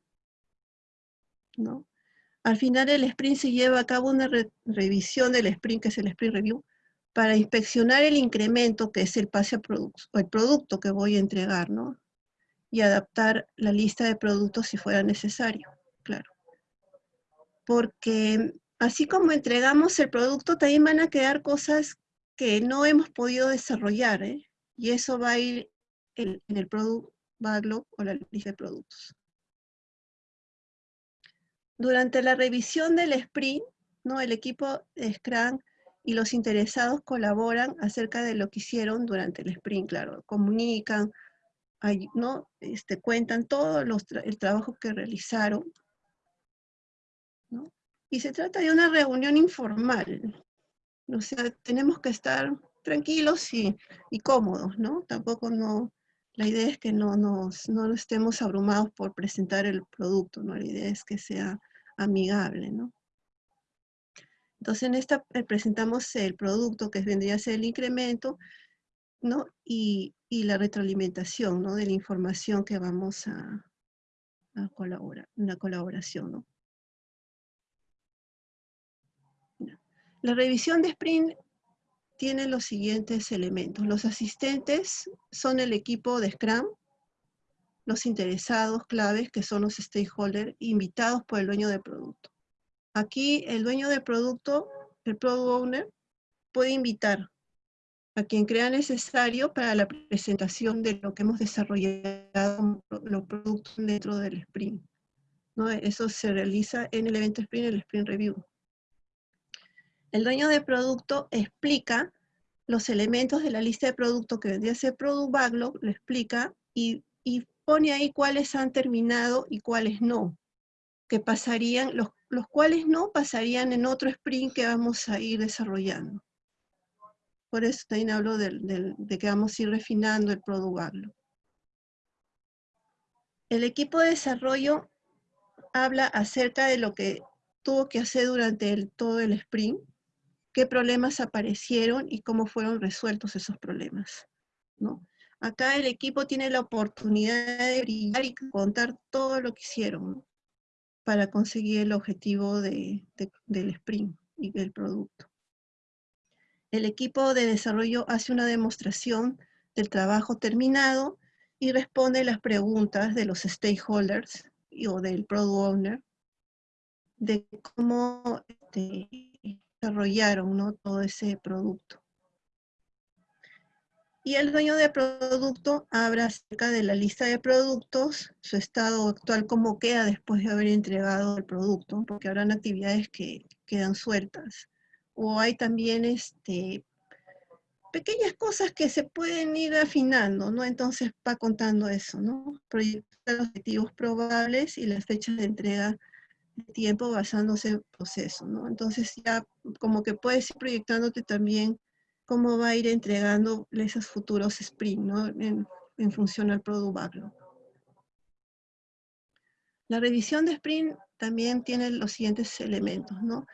¿no? Al final el sprint se lleva a cabo una revisión del sprint, que es el sprint review, para inspeccionar el incremento que es el pase a producto, el producto que voy a entregar, ¿no? Y adaptar la lista de productos si fuera necesario, claro. Porque así como entregamos el producto, también van a quedar cosas que no hemos podido desarrollar, ¿eh? Y eso va a ir en, el Product Backlog o la lista de productos. Durante la revisión del sprint, ¿no? el equipo de Scrum y los interesados colaboran acerca de lo que hicieron durante el sprint, claro, comunican, ¿no? este, cuentan todo el trabajo que realizaron. ¿no? Y se trata de una reunión informal. O sea, tenemos que estar tranquilos y, cómodos, ¿no? Tampoco no, la idea es que no nos, no estemos abrumados por presentar el producto, ¿no? La idea es que sea amigable, ¿no? Entonces en esta eh, presentamos el producto que vendría a ser el incremento ¿no? Y, la retroalimentación, ¿no? De la información que vamos a, a colaborar, una colaboración, ¿no? La revisión de sprint tiene los siguientes elementos. Los asistentes son el equipo de Scrum, los interesados claves, que son los stakeholders, invitados por el dueño del producto. Aquí el dueño del producto, el product owner, puede invitar a quien crea necesario para la presentación de lo que hemos desarrollado, los productos dentro del sprint. ¿no? Eso se realiza en el evento sprint, el sprint review. El dueño de producto explica los elementos de la lista de producto que vendría a ser Product Backlog, lo explica y, pone ahí cuáles han terminado y cuáles no. Que pasarían, los, los cuales no pasarían en otro sprint que vamos a ir desarrollando. Por eso también hablo de, de que vamos a ir refinando el Product Backlog. El equipo de desarrollo habla acerca de lo que tuvo que hacer durante el, todo el sprint, qué problemas aparecieron y cómo fueron resueltos esos problemas. ¿no? Acá el equipo tiene la oportunidad de brillar y contar todo lo que hicieron para conseguir el objetivo del sprint y del producto. El equipo de desarrollo hace una demostración del trabajo terminado y responde las preguntas de los stakeholders o del product owner de cómo este, desarrollaron ¿no? todo ese producto. Y el dueño del producto habla acerca de la lista de productos, su estado actual, cómo queda después de haber entregado el producto, porque habrán actividades que quedan sueltas. O hay también este, pequeñas cosas que se pueden ir afinando, ¿no? Entonces va contando eso, ¿no? Proyectar objetivos probables y las fechas de entrega tiempo basándose en proceso, ¿no? Entonces ya como que puedes ir proyectándote también cómo va a ir entregando esos futuros sprint, ¿no? En, función al product backlog. La revisión de sprint también tiene los siguientes elementos, ¿no?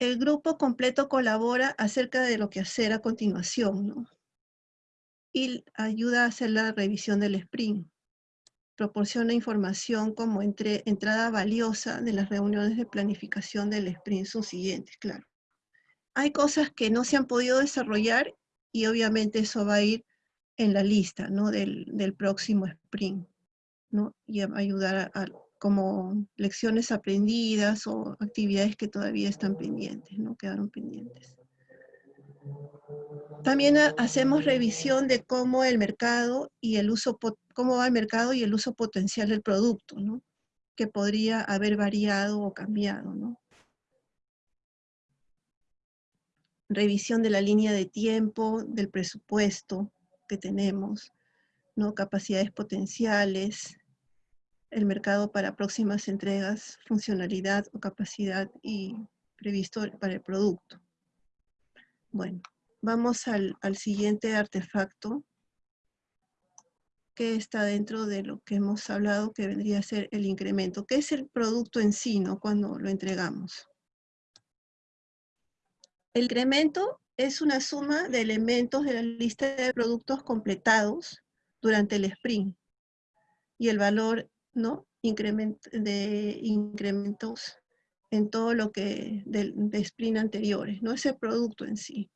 El grupo completo colabora acerca de lo que hacer a continuación, ¿no? Y ayuda a hacer la revisión del sprint proporciona información como entre, entrada valiosa de las reuniones de planificación del sprint subsiguientes, claro. Hay cosas que no se han podido desarrollar y obviamente eso va a ir en la lista ¿no? del, próximo sprint, ¿no? y ayudar a, como lecciones aprendidas o actividades que todavía están pendientes, ¿no? quedaron pendientes. También hacemos revisión de cómo el mercado y el uso, cómo va el mercado y el uso potencial del producto, ¿no? Que podría haber variado o cambiado, ¿no? Revisión de la línea de tiempo, del presupuesto que tenemos, ¿no? Capacidades potenciales, el mercado para próximas entregas, funcionalidad o capacidad y previsto para el producto. Bueno, vamos al, siguiente artefacto que está dentro de lo que hemos hablado, que vendría a ser el incremento. ¿Qué es el producto en sí, no? Cuando lo entregamos. El incremento es una suma de elementos de la lista de productos completados durante el sprint. Y el valor, ¿no? de incrementos en todo lo que de, de sprint anteriores, no ese producto en sí.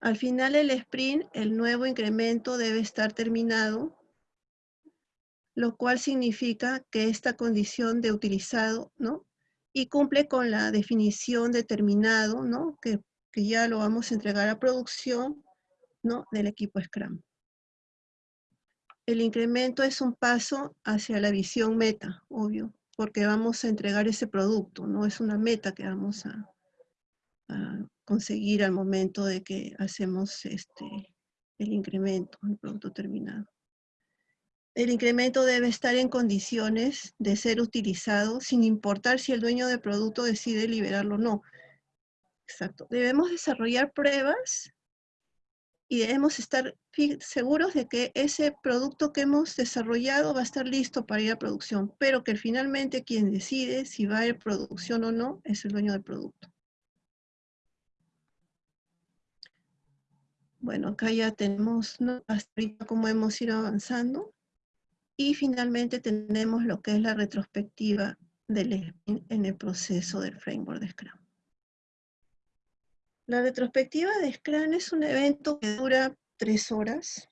Al final del sprint, el nuevo incremento debe estar terminado, lo cual significa que esta condición de utilizado, ¿no? Y cumple con la definición de terminado, ¿no? Que, que ya lo vamos a entregar a producción, ¿no? Del equipo Scrum. El incremento es un paso hacia la visión meta, obvio, porque vamos a entregar ese producto, no es una meta que vamos a, conseguir al momento de que hacemos este, el incremento, el producto terminado. El incremento debe estar en condiciones de ser utilizado sin importar si el dueño del producto decide liberarlo o no. Exacto. Debemos desarrollar pruebas y debemos estar seguros de que ese producto que hemos desarrollado va a estar listo para ir a producción, pero que finalmente quien decide si va a ir a producción o no es el dueño del producto. Bueno, acá ya tenemos ¿no? hasta cómo hemos ido avanzando. Y finalmente tenemos lo que es la retrospectiva del en el proceso del framework de Scrum. La retrospectiva de Scrum es un evento que dura tres horas.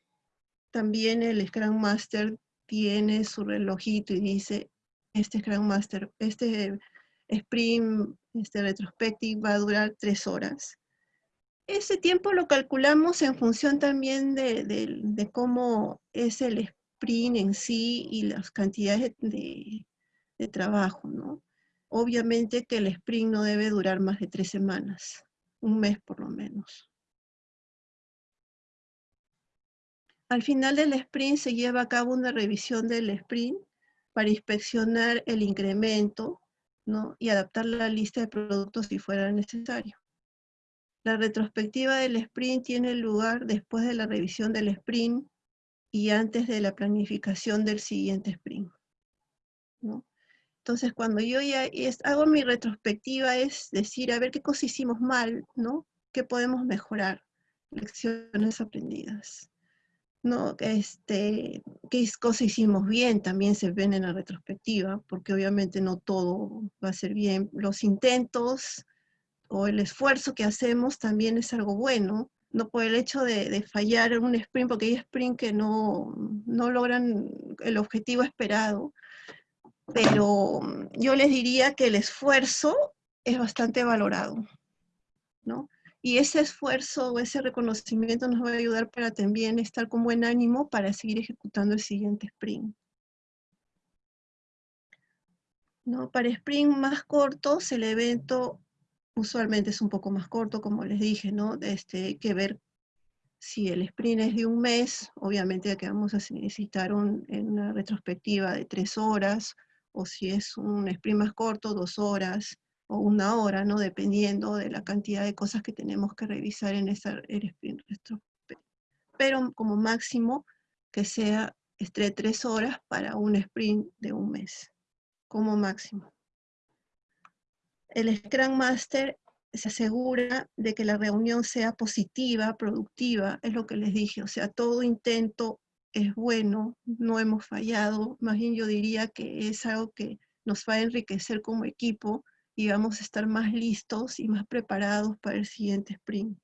También el Scrum Master tiene su relojito y dice, este Scrum Master, este sprint, este retrospective va a durar tres horas. Ese tiempo lo calculamos en función también de, cómo es el sprint en sí y las cantidades de, de trabajo, ¿no? Obviamente que el sprint no debe durar más de tres semanas, un mes por lo menos. Al final del sprint se lleva a cabo una revisión del sprint para inspeccionar el incremento ¿no? y adaptar la lista de productos si fuera necesario. La retrospectiva del sprint tiene lugar después de la revisión del sprint y antes de la planificación del siguiente sprint. Entonces, cuando yo ya hago mi retrospectiva es decir, a ver qué cosas hicimos mal, ¿no? ¿Qué podemos mejorar? Lecciones aprendidas. ¿no? Este, qué cosas hicimos bien también se ven en la retrospectiva, porque obviamente no todo va a ser bien. Los intentos o el esfuerzo que hacemos también es algo bueno, no por el hecho de, fallar en un sprint, porque hay sprint que no, no logran el objetivo esperado, pero yo les diría que el esfuerzo es bastante valorado, ¿no? Y ese esfuerzo o ese reconocimiento nos va a ayudar para también estar con buen ánimo para seguir ejecutando el siguiente sprint. ¿No? Para sprint más cortos, el evento usualmente es un poco más corto, como les dije, ¿no? Este, que ver si el sprint es de un mes, obviamente que vamos a necesitar una retrospectiva de tres horas, o si es un sprint más corto, dos horas o una hora, ¿no? Dependiendo de la cantidad de cosas que tenemos que revisar en esa sprint Pero como máximo que sea entre tres horas para un sprint de un mes, como máximo. El Scrum Master se asegura de que la reunión sea positiva, productiva, es lo que les dije, o sea, todo intento es bueno, no hemos fallado, más bien yo diría que es algo que nos va a enriquecer como equipo y vamos a estar más listos y más preparados para el siguiente sprint.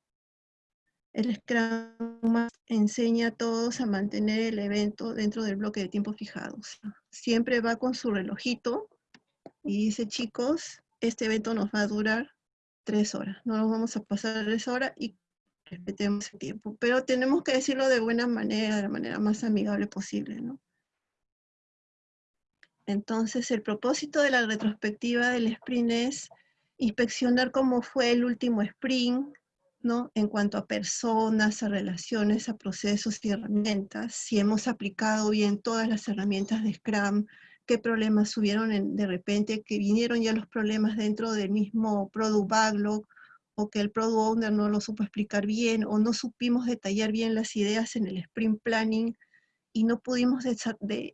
El Scrum enseña a todos a mantener el evento dentro del bloque de tiempo fijado. Siempre va con su relojito y dice, chicos, este evento nos va a durar tres horas. No nos vamos a pasar tres horas y respetemos el tiempo, pero tenemos que decirlo de buena manera, de la manera más amigable posible, ¿no? Entonces, el propósito de la retrospectiva del sprint es inspeccionar cómo fue el último sprint, ¿no? En cuanto a personas, a relaciones, a procesos y herramientas, si hemos aplicado bien todas las herramientas de Scrum, qué problemas hubieron de repente, que vinieron ya los problemas dentro del mismo Product Backlog, o que el Product Owner no lo supo explicar bien, o no supimos detallar bien las ideas en el Sprint Planning, y no pudimos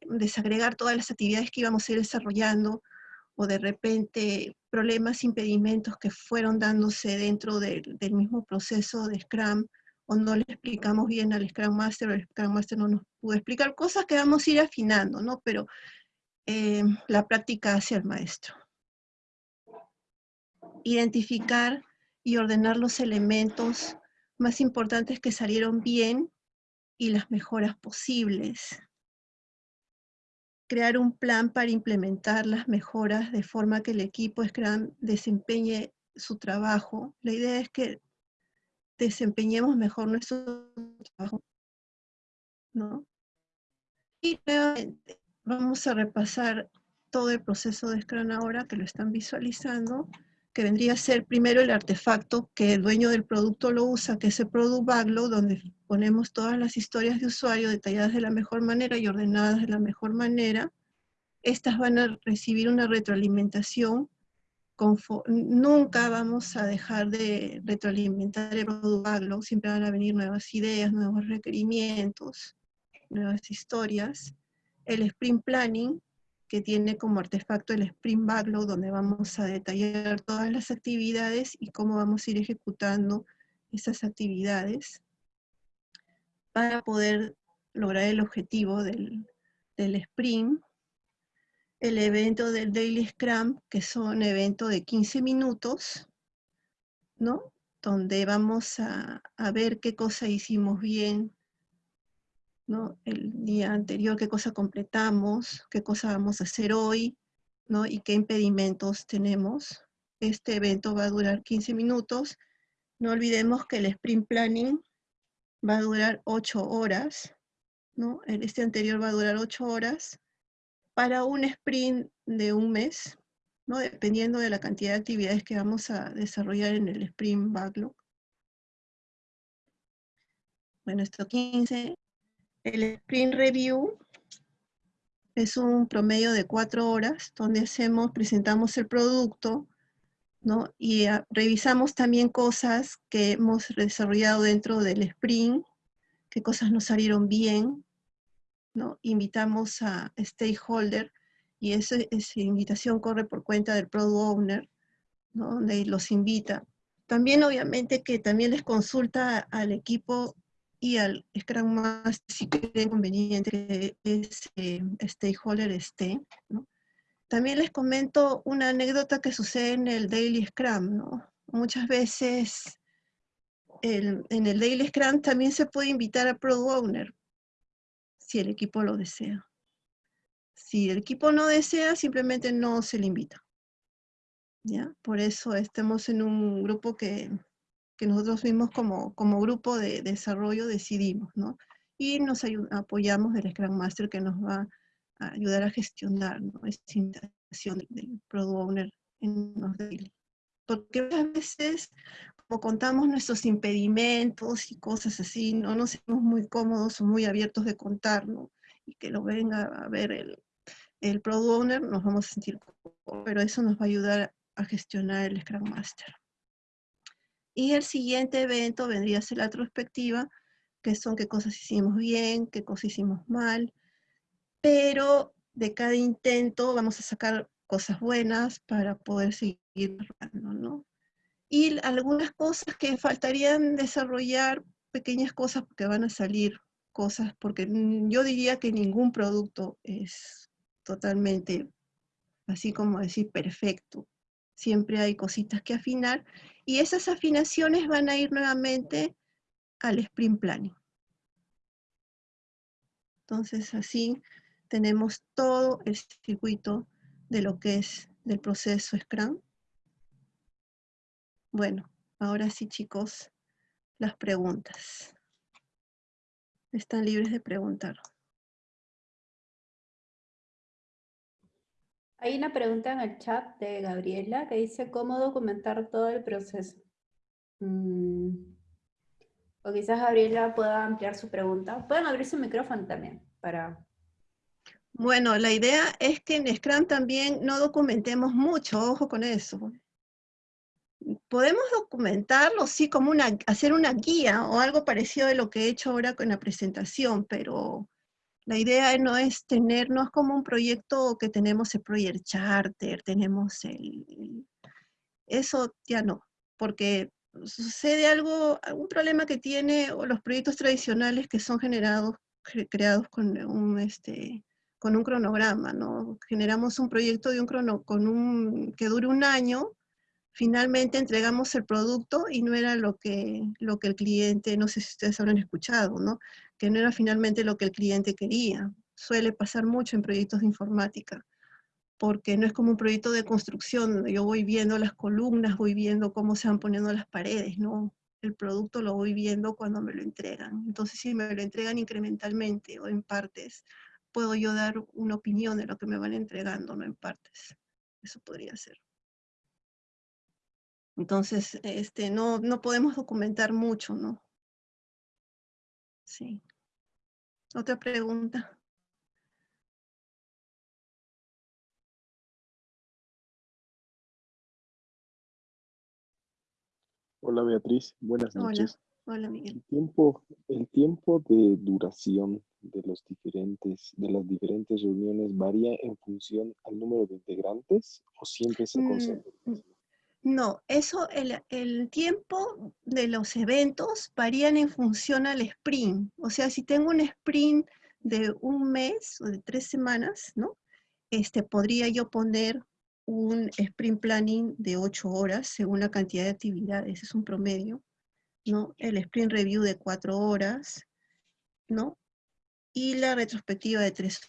desagregar todas las actividades que íbamos a ir desarrollando, o de repente problemas, impedimentos que fueron dándose dentro del, mismo proceso de Scrum, o no le explicamos bien al Scrum Master, o el Scrum Master no nos pudo explicar, cosas que vamos a ir afinando, ¿no? Pero eh, la práctica hacia el maestro. Identificar y ordenar los elementos más importantes que salieron bien y las mejoras posibles. Crear un plan para implementar las mejoras de forma que el equipo desempeñe su trabajo. La idea es que desempeñemos mejor nuestro trabajo. ¿no? Y vamos a repasar todo el proceso de Scrum ahora que lo están visualizando que vendría a ser primero el artefacto que el dueño del producto lo usa, que es el Product Backlog, donde ponemos todas las historias de usuario detalladas de la mejor manera y ordenadas de la mejor manera. Estas van a recibir una retroalimentación. Nunca vamos a dejar de retroalimentar el Product Backlog, siempre van a venir nuevas ideas, nuevos requerimientos, nuevas historias. El Sprint Planning, que tiene como artefacto el Sprint Backlog, donde vamos a detallar todas las actividades y cómo vamos a ir ejecutando esas actividades. para poder lograr el objetivo del, del sprint. El evento del Daily Scrum, que son eventos de 15 minutos, ¿no? Donde vamos a, a ver qué cosa hicimos bien, ¿no? El día anterior, qué cosa completamos, qué cosa vamos a hacer hoy, ¿no? Y qué impedimentos tenemos. Este evento va a durar 15 minutos. No olvidemos que el sprint planning va a durar 8 horas, ¿no? Este anterior va a durar 8 horas para un sprint de un mes, ¿no? Dependiendo de la cantidad de actividades que vamos a desarrollar en el sprint backlog. Bueno, esto 15. El sprint review es un promedio de 4 horas donde hacemos, presentamos el producto, ¿no? Y ah, revisamos también cosas que hemos desarrollado dentro del sprint, qué cosas nos salieron bien, ¿no? Invitamos a stakeholder y esa, esa invitación corre por cuenta del product owner, ¿no? Donde los invita. También obviamente que también les consulta al equipo y al Scrum Master si creen conveniente que ese stakeholder esté, ¿no? También les comento una anécdota que sucede en el Daily Scrum, ¿no? Muchas veces en el Daily Scrum también se puede invitar a Product Owner, si el equipo lo desea. Si el equipo no desea, simplemente no se le invita. ¿Ya? Por eso estamos en un grupo que, nosotros mismos como, como grupo de, desarrollo decidimos, ¿no? Y nos apoyamos del Scrum Master que nos va ayudar a gestionar ¿no? esa invitación del product owner en los daily. Porque a veces, como contamos nuestros impedimentos y cosas así, no nos sentimos muy cómodos o muy abiertos de contar, ¿no? Y que lo venga a ver el, el product owner, nos vamos a sentir cómodos, pero eso nos va a ayudar a gestionar el Scrum Master. Y el siguiente evento vendría a ser la retrospectiva, que son qué cosas hicimos bien, qué cosas hicimos mal, pero de cada intento vamos a sacar cosas buenas para poder seguir. Y algunas cosas que faltarían desarrollar, pequeñas cosas porque van a salir cosas, porque yo diría que ningún producto es totalmente, así como decir, perfecto. Siempre hay cositas que afinar, y esas afinaciones van a ir nuevamente al sprint planning. Entonces, así tenemos todo el circuito de lo que es del proceso Scrum. Bueno, ahora sí chicos, las preguntas. Están libres de preguntar. Hay una pregunta en el chat de Gabriela que dice cómo documentar todo el proceso. Mm. O quizás Gabriela pueda ampliar su pregunta. Pueden abrir su micrófono también para bueno, la idea es que en Scrum también no documentemos mucho, ojo con eso. Podemos documentarlo, sí, como una, hacer una guía o algo parecido de lo que he hecho ahora con la presentación, pero la idea no es tener, no es como un proyecto que tenemos el Project Charter, tenemos el... Eso ya no, porque sucede algo, algún problema que tiene los proyectos tradicionales que son generados, creados con un, este, con un cronograma, ¿no? Generamos un proyecto de un crono, con un, que dure un año, finalmente entregamos el producto y no era lo que, lo que el cliente, no sé si ustedes habrán escuchado, ¿no? Que no era finalmente lo que el cliente quería. Suele pasar mucho en proyectos de informática, porque no es como un proyecto de construcción, yo voy viendo las columnas, voy viendo cómo se van poniendo las paredes, ¿no? El producto lo voy viendo cuando me lo entregan. Entonces, si me lo entregan incrementalmente o en partes, puedo yo dar una opinión de lo que me van entregando, no en partes. Eso podría ser. Entonces, este, no, no podemos documentar mucho, ¿no? Sí. Otra pregunta. Hola Beatriz, buenas noches. Hola, Miguel. El tiempo, el tiempo de duración de los diferentes, de las diferentes reuniones varía en función al número de integrantes o siempre se concentra? Mm, No, eso, el, tiempo de los eventos varían en función al sprint. O sea, si tengo un sprint de un mes o de tres semanas, ¿no? Este, podría yo poner un sprint planning de ocho horas según la cantidad de actividades, es un promedio, ¿no? El sprint review de cuatro horas, ¿no? Y la retrospectiva de tres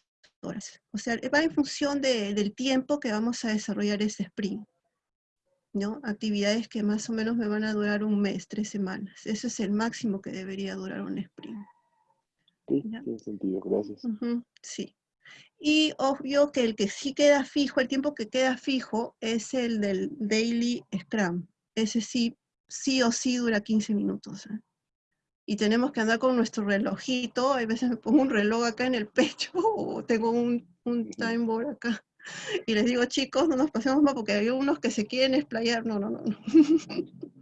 horas. O sea, va en función del tiempo que vamos a desarrollar ese sprint. ¿No? Actividades que más o menos me van a durar un mes, tres semanas. Eso es el máximo que debería durar un sprint. Sí, tiene sentido, gracias. sí. Y obvio que el que sí queda fijo, el tiempo que queda fijo, es el del Daily Scrum. Ese sí, sí o sí dura 15 minutos. ¿eh? Y tenemos que andar con nuestro relojito, a veces me pongo un reloj acá en el pecho, (laughs) o tengo un, un time board acá (laughs) y les digo, chicos, no nos pasemos más porque hay unos que se quieren explayar. No, no, no. (laughs)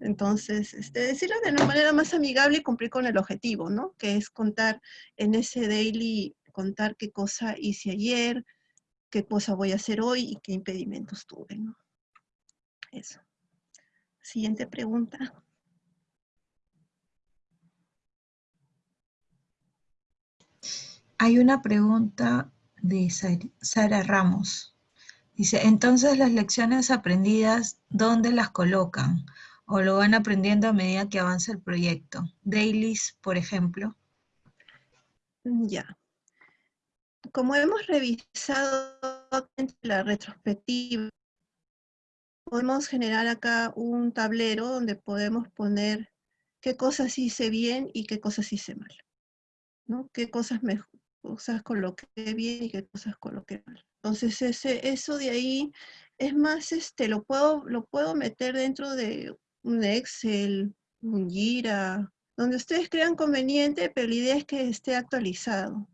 Entonces, este, decirlo de una manera más amigable y cumplir con el objetivo, ¿no? Que es contar en ese daily, contar qué cosa hice ayer, qué cosa voy a hacer hoy y qué impedimentos tuve, ¿no? Eso. Siguiente pregunta. Hay una pregunta de Sara Ramos. Dice, entonces las lecciones aprendidas, ¿dónde las colocan? ¿O lo van aprendiendo a medida que avanza el proyecto? Dailies, por ejemplo. Ya. Como hemos revisado la retrospectiva, podemos generar acá un tablero donde podemos poner qué cosas hice bien y qué cosas hice mal. ¿no? ¿Qué cosas mejor, cosas coloqué bien y qué cosas coloqué mal. Entonces ese, eso de ahí es más, este, lo puedo, lo puedo meter dentro de un Excel, un Gira, donde ustedes crean conveniente, pero la idea es que esté actualizado.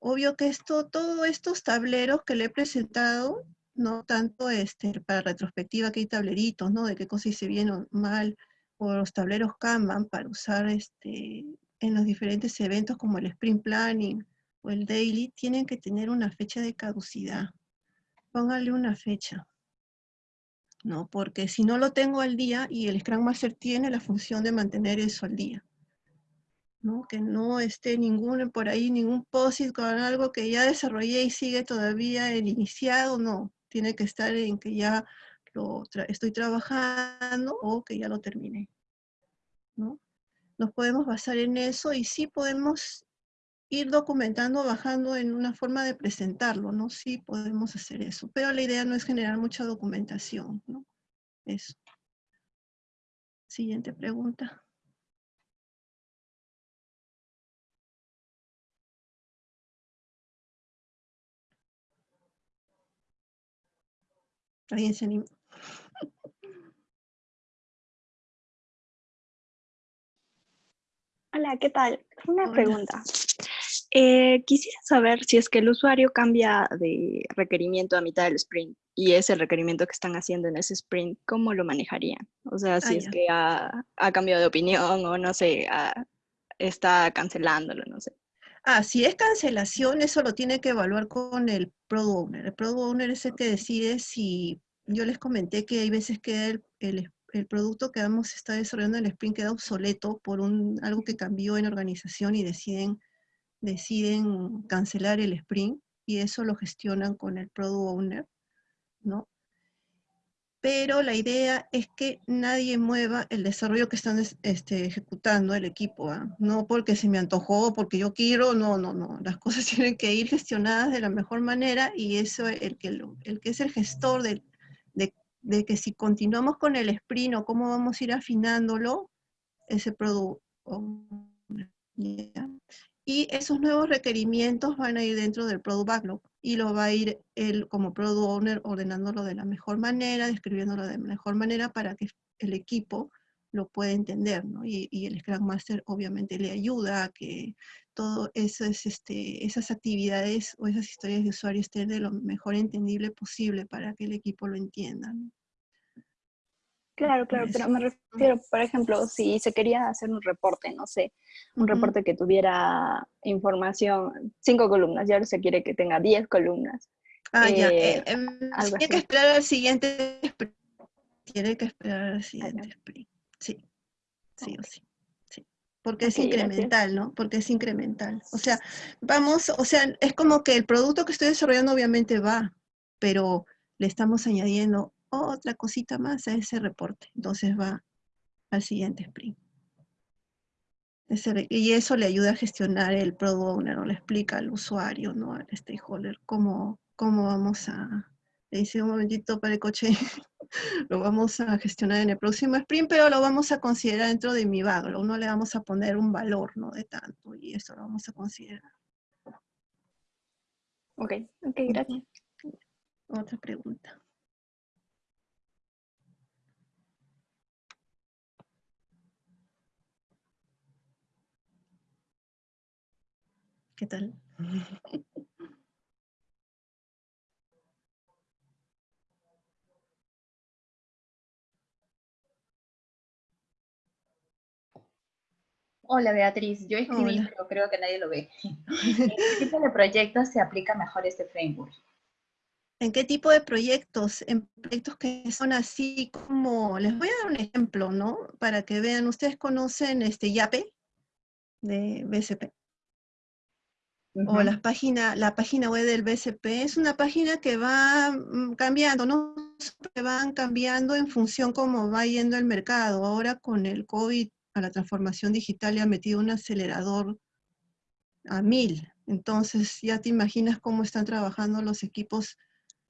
Obvio que esto, todos estos tableros que le he presentado, no tanto este, para retrospectiva que hay tableritos, ¿no? De qué cosa hice bien o mal, o los tableros Kanban para usar este, en los diferentes eventos como el sprint planning o el daily, tienen que tener una fecha de caducidad. Póngale una fecha. ¿no? Porque si no lo tengo al día, y el Scrum Master tiene la función de mantener eso al día. ¿no? Que no esté ningún, por ahí ningún POSIT con algo que ya desarrollé y sigue todavía el iniciado, no. Tiene que estar en que ya lo estoy trabajando o que ya lo terminé. ¿no? Nos podemos basar en eso y sí podemos ir documentando, bajando en una forma de presentarlo, ¿no? Sí podemos hacer eso, pero la idea no es generar mucha documentación, ¿no? Eso. Siguiente pregunta. ¿Alguien se? Hola, ¿qué tal? Una pregunta. Eh, quisiera saber si es que el usuario cambia de requerimiento a mitad del sprint y ese requerimiento que están haciendo en ese sprint, ¿cómo lo manejarían? O sea, si ah, es que ha, cambiado de opinión o no sé, está cancelándolo, no sé. Ah, si es cancelación, eso lo tiene que evaluar con el Product Owner. El Product Owner es el que decide si, yo les comenté que hay veces que el, el el producto que vamos a estar desarrollando en el sprint queda obsoleto por un, algo que cambió en organización y deciden, deciden cancelar el sprint y eso lo gestionan con el product owner, ¿no? Pero la idea es que nadie mueva el desarrollo que están este, ejecutando el equipo, ¿ah? no porque se me antojó, porque yo quiero, no, no, no. Las cosas (laughs) tienen que ir gestionadas de la mejor manera y eso, el que, el que es el gestor del, de que si continuamos con el sprint o cómo vamos a ir afinándolo, ese producto. Y esos nuevos requerimientos van a ir dentro del Product Backlog y lo va a ir él como Product Owner ordenándolo de la mejor manera, describiéndolo de la mejor manera para que el equipo lo pueda entender, ¿no? Y, el Scrum Master obviamente le ayuda a que todas este, esas actividades o esas historias de usuario estén de lo mejor entendible posible para que el equipo lo entienda. Claro, claro, pero me refiero, por ejemplo, si se quería hacer un reporte, no sé, un reporte que tuviera información, cinco columnas, y ahora se quiere que tenga diez columnas. Ah, ya. Eh, eh, em, tiene que así. esperar al siguiente sprint. Tiene que esperar al siguiente sprint. Sí. Sí o sí. Sí. Porque es gracias. incremental, ¿no? Porque es incremental. O sea, vamos, o sea, es como que el producto que estoy desarrollando obviamente va, pero le estamos añadiendo otra cosita más a ese reporte. Entonces va al siguiente sprint. Y eso le ayuda a gestionar el product owner, o le explica al usuario, ¿no? Al stakeholder, cómo, cómo vamos a, le dice un momentito para el coche, (laughs) lo vamos a gestionar en el próximo sprint, pero lo vamos a considerar dentro de mi backlog, no le vamos a poner un valor, ¿no? De tanto, y eso lo vamos a considerar. Ok, ok, gracias. Otra pregunta. ¿Qué tal? (laughs) Hola Beatriz, yo escribí, Hola. pero creo que nadie lo ve. (laughs) ¿En qué tipo (laughs) de proyectos se aplica mejor este framework? ¿En qué tipo de proyectos? En proyectos que son así como, les voy a dar un ejemplo, ¿no? Para que vean, ustedes conocen este YAPE de BCP. O Ujú. la página, la página web del BCP es una página que va mm, cambiando, ¿no? Siempre van cambiando en función cómo va yendo el mercado. Ahora con el COVID a la transformación digital le ha metido un acelerador a mil. Entonces ya te imaginas cómo están trabajando los equipos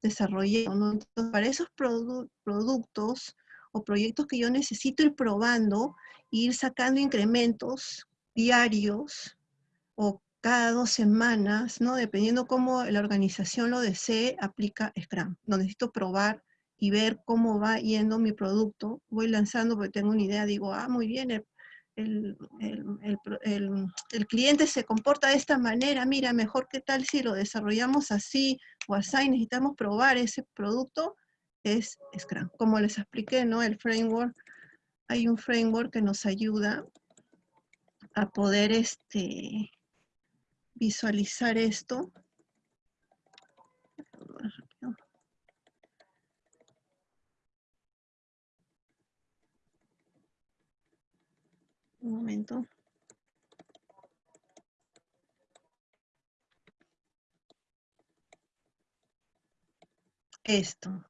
desarrollando. para esos produ- productos o proyectos que yo necesito ir probando, ir sacando incrementos diarios o cada dos semanas, ¿no? Dependiendo cómo la organización lo desee, aplica Scrum. No necesito probar y ver cómo va yendo mi producto. Voy lanzando porque tengo una idea, digo, ah, muy bien, el, el- el- el el- cliente se comporta de esta manera, mira, mejor que tal si lo desarrollamos así o así, necesitamos probar ese producto, es Scrum. Como les expliqué, ¿no? El framework, hay un framework que nos ayuda a poder este, visualizar esto. Un momento. Esto,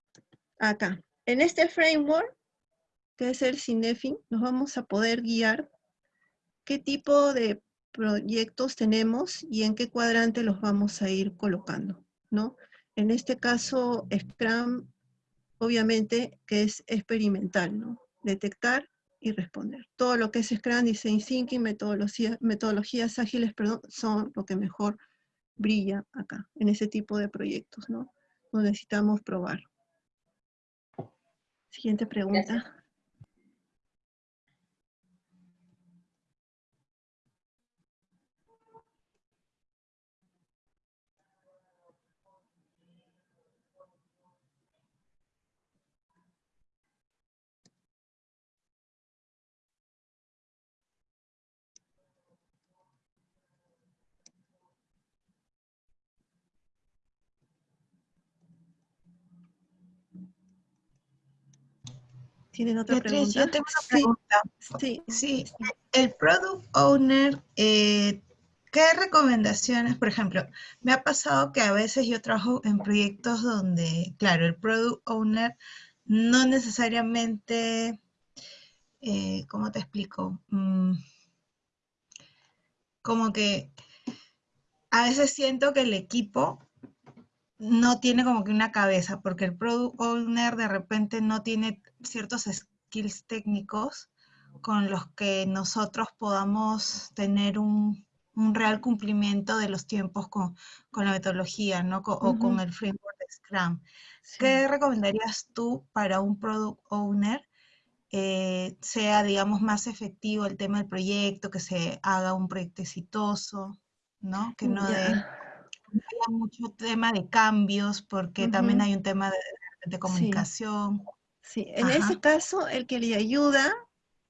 acá. En este framework, que es el Cinefin, nos vamos a poder guiar qué tipo de proyectos tenemos y en qué cuadrante los vamos a ir colocando, ¿no? En este caso, Scrum, obviamente, que es experimental, ¿no? Detectar y responder. Todo lo que es Scrum, Design Thinking, metodología- metodologías ágiles, perdón, son lo que mejor brilla acá, en ese tipo de proyectos, ¿no? Necesitamos probar. Siguiente pregunta. ¿Tienen otra Beatriz, pregunta? yo tengo una Sí, pregunta. sí. Sí, el product owner, eh, ¿qué recomendaciones, por ejemplo, me ha pasado que a veces yo trabajo en proyectos donde, claro, el product owner no necesariamente, eh, ¿cómo te explico? Mm, como que a veces siento que el equipo no tiene como que una cabeza, porque el product owner de repente no tiene ciertos skills técnicos con los que nosotros podamos tener un, un real cumplimiento de los tiempos con, con la metodología, ¿no? Co- o con el framework de Scrum. Sí. ¿Qué recomendarías tú para un product owner? eh, sea, digamos, más efectivo el tema del proyecto, que se haga un proyecto exitoso, ¿no? Que no, de, Haya mucho tema de cambios, porque también Ujú. hay un tema de, de Sí. comunicación. Sí, en Ajá. ese caso, el que le ayuda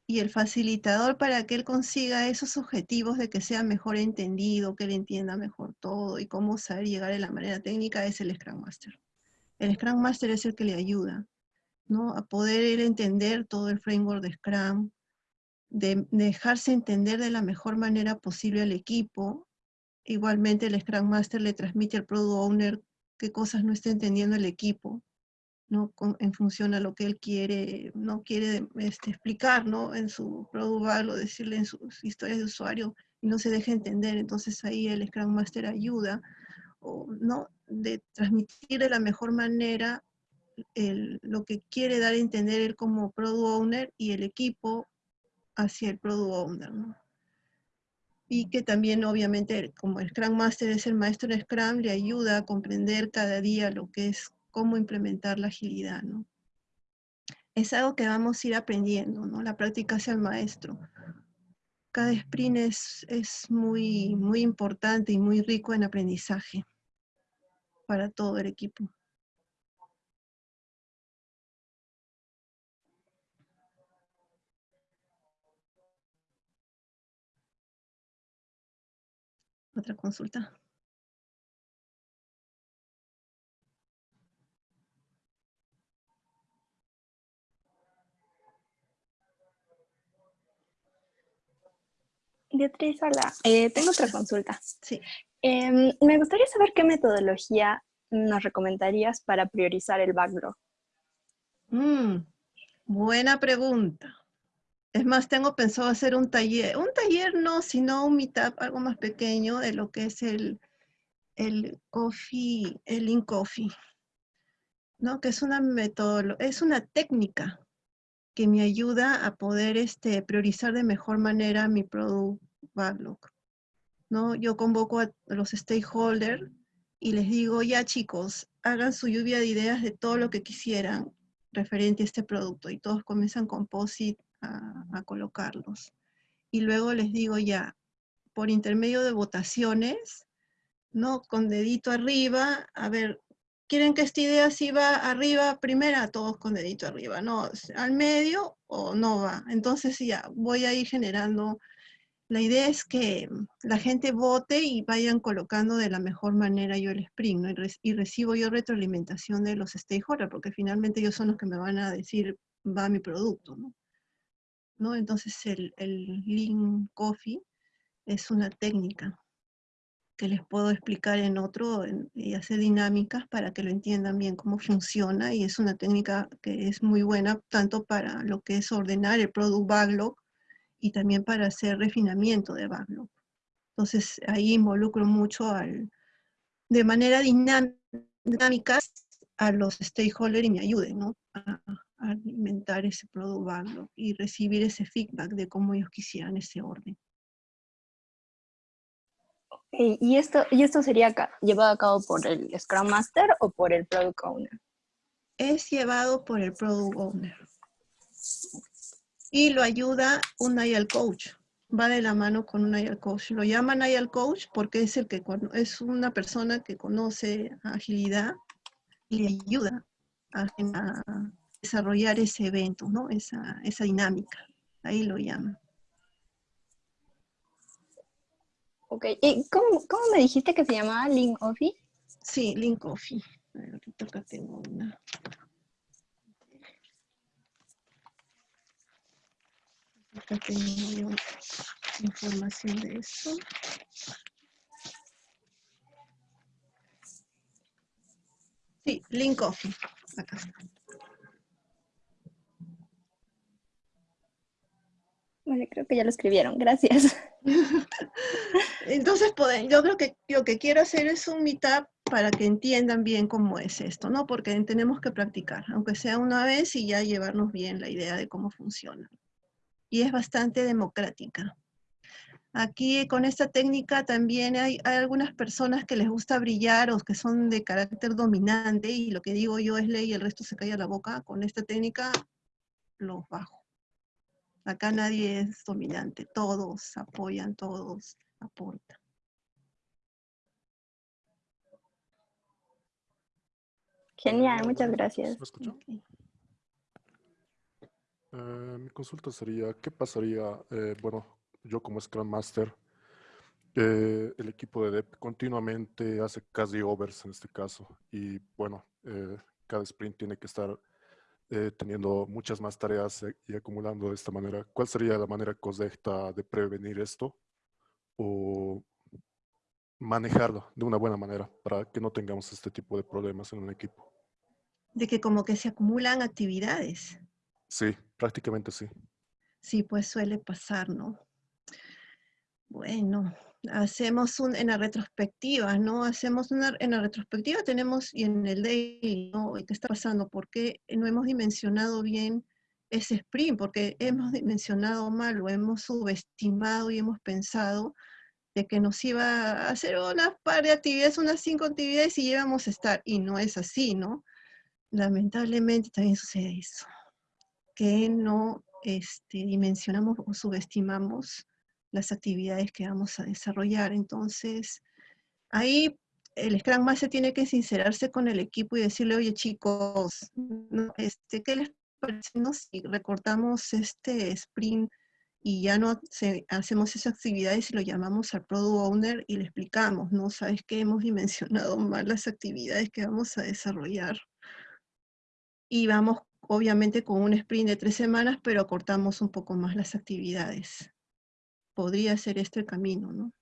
y el facilitador para que él consiga esos objetivos de que sea mejor entendido, que él entienda mejor todo y cómo saber llegar de la manera técnica es el Scrum Master. El Scrum Master es el que le ayuda, ¿no? A poder entender todo el framework de Scrum, de, dejarse entender de la mejor manera posible al equipo. Igualmente el Scrum Master le transmite al Product Owner qué cosas no está entendiendo el equipo, ¿no? en función a lo que él quiere, no quiere este, explicar, ¿no? En su product o decirle en sus historias de usuario y no se deja entender. Entonces ahí el Scrum Master ayuda, o, ¿no? De transmitir de la mejor manera lo que quiere dar a entender él como Product Owner y el equipo hacia el Product Owner, ¿no? Y que también, obviamente, como el Scrum Master es el maestro de Scrum, le ayuda a comprender cada día lo que es, cómo implementar la agilidad, ¿no? Es algo que vamos a ir aprendiendo, ¿no? La práctica hacia el maestro. Cada sprint es, es muy, muy importante y muy rico en aprendizaje para todo el equipo. Otra consulta. Beatriz, hola. Eh, tengo otra consulta. Sí. Em, me gustaría saber qué metodología nos recomendarías para priorizar el backlog. Mm, buena pregunta. Es más, tengo pensado hacer un taller, un taller no, sino un meetup, algo más pequeño de lo que es el, el coffee, el in coffee, ¿no? Que es una metodología, es una técnica que me ayuda a poder este, priorizar de mejor manera mi product backlog, ¿no? Yo convoco a los stakeholders y les digo, ya chicos, hagan su lluvia de ideas de todo lo que quisieran referente a este producto, y todos comienzan con post a, colocarlos. Y luego les digo ya, por intermedio de votaciones, ¿no? Con dedito arriba, a ver, ¿quieren que esta idea sí va arriba primera? Todos con dedito arriba, ¿no? ¿Al medio o no va? Entonces ya, voy a ir generando, la idea es que la gente vote y vayan colocando de la mejor manera yo el sprint, ¿no? y, recibo yo retroalimentación de los stakeholders, porque finalmente ellos son los que me van a decir, va mi producto. ¿No? Entonces el, el Lean Coffee es una técnica que les puedo explicar en otro y hacer dinámicas para que lo entiendan bien cómo funciona y es una técnica que es muy buena tanto para lo que es ordenar el product backlog y también para hacer refinamiento de backlog. Entonces ahí involucro mucho al, de manera dinámica a los stakeholders y me ayuden ¿no? Alimentar ese product backlog y recibir ese feedback de cómo ellos quisieran ese orden. ¿Y esto, ¿Y esto sería llevado a cabo por el Scrum Master o por el Product Owner? Es llevado por el Product Owner. Y lo ayuda un IAL Coach. Va de la mano con un IAL Coach. Lo llaman IAL Coach porque es, el que, es una persona que conoce agilidad y le ayuda a, a desarrollar ese evento, ¿no? Esa, esa dinámica. Ahí lo llaman. Ok, ¿y cómo, cómo, me dijiste que se llamaba Link Coffee? Sí, Link Coffee. ahorita acá tengo una. Acá tengo yo información de esto. Sí, Link Coffee. Acá está. Creo que ya lo escribieron. Gracias. (laughs) Entonces, yo creo que lo que quiero hacer es un meetup para que entiendan bien cómo es esto, ¿no? Porque tenemos que practicar, aunque sea una vez y ya llevarnos bien la idea de cómo funciona. Y es bastante democrática. Aquí con esta técnica también hay, hay, algunas personas que les gusta brillar o que son de carácter dominante y lo que digo yo es ley y el resto se calla la boca. Con esta técnica los bajo. Acá nadie es dominante, todos apoyan, todos aportan. Genial, muchas gracias. Eh, mi consulta sería, ¿qué pasaría, eh, bueno, yo como Scrum Master, eh, el equipo de DEP continuamente hace casi overs en este caso y bueno, cada sprint tiene que estar teniendo muchas más tareas y acumulando de esta manera. ¿Cuál sería la manera correcta de prevenir esto o manejarlo de una buena manera para que no tengamos este tipo de problemas en un equipo? De que como que se acumulan actividades. Sí, prácticamente sí. Sí, pues suele pasar, ¿no? Bueno, hacemos un, en la retrospectiva, ¿no? Hacemos una, en la retrospectiva tenemos, y en el daily, ¿no? ¿Qué está pasando? ¿Por qué no hemos dimensionado bien ese sprint? Porque hemos dimensionado mal, lo hemos subestimado y hemos pensado de que nos iba a hacer una par de actividades, unas cinco actividades y íbamos a estar, y no es así, ¿no? Lamentablemente también sucede eso que no este, dimensionamos o subestimamos las actividades que vamos a desarrollar. Entonces, ahí el Scrum Master tiene que sincerarse con el equipo y decirle, oye chicos, este, ¿qué les parece si recortamos este sprint y ya no hacemos esas actividades y lo llamamos al Product Owner y le explicamos, ¿no? ¿Sabes que Hemos dimensionado mal las actividades que vamos a desarrollar. Y vamos obviamente con un sprint de tres semanas, pero cortamos un poco más las actividades. Podría ser este el camino, ¿no?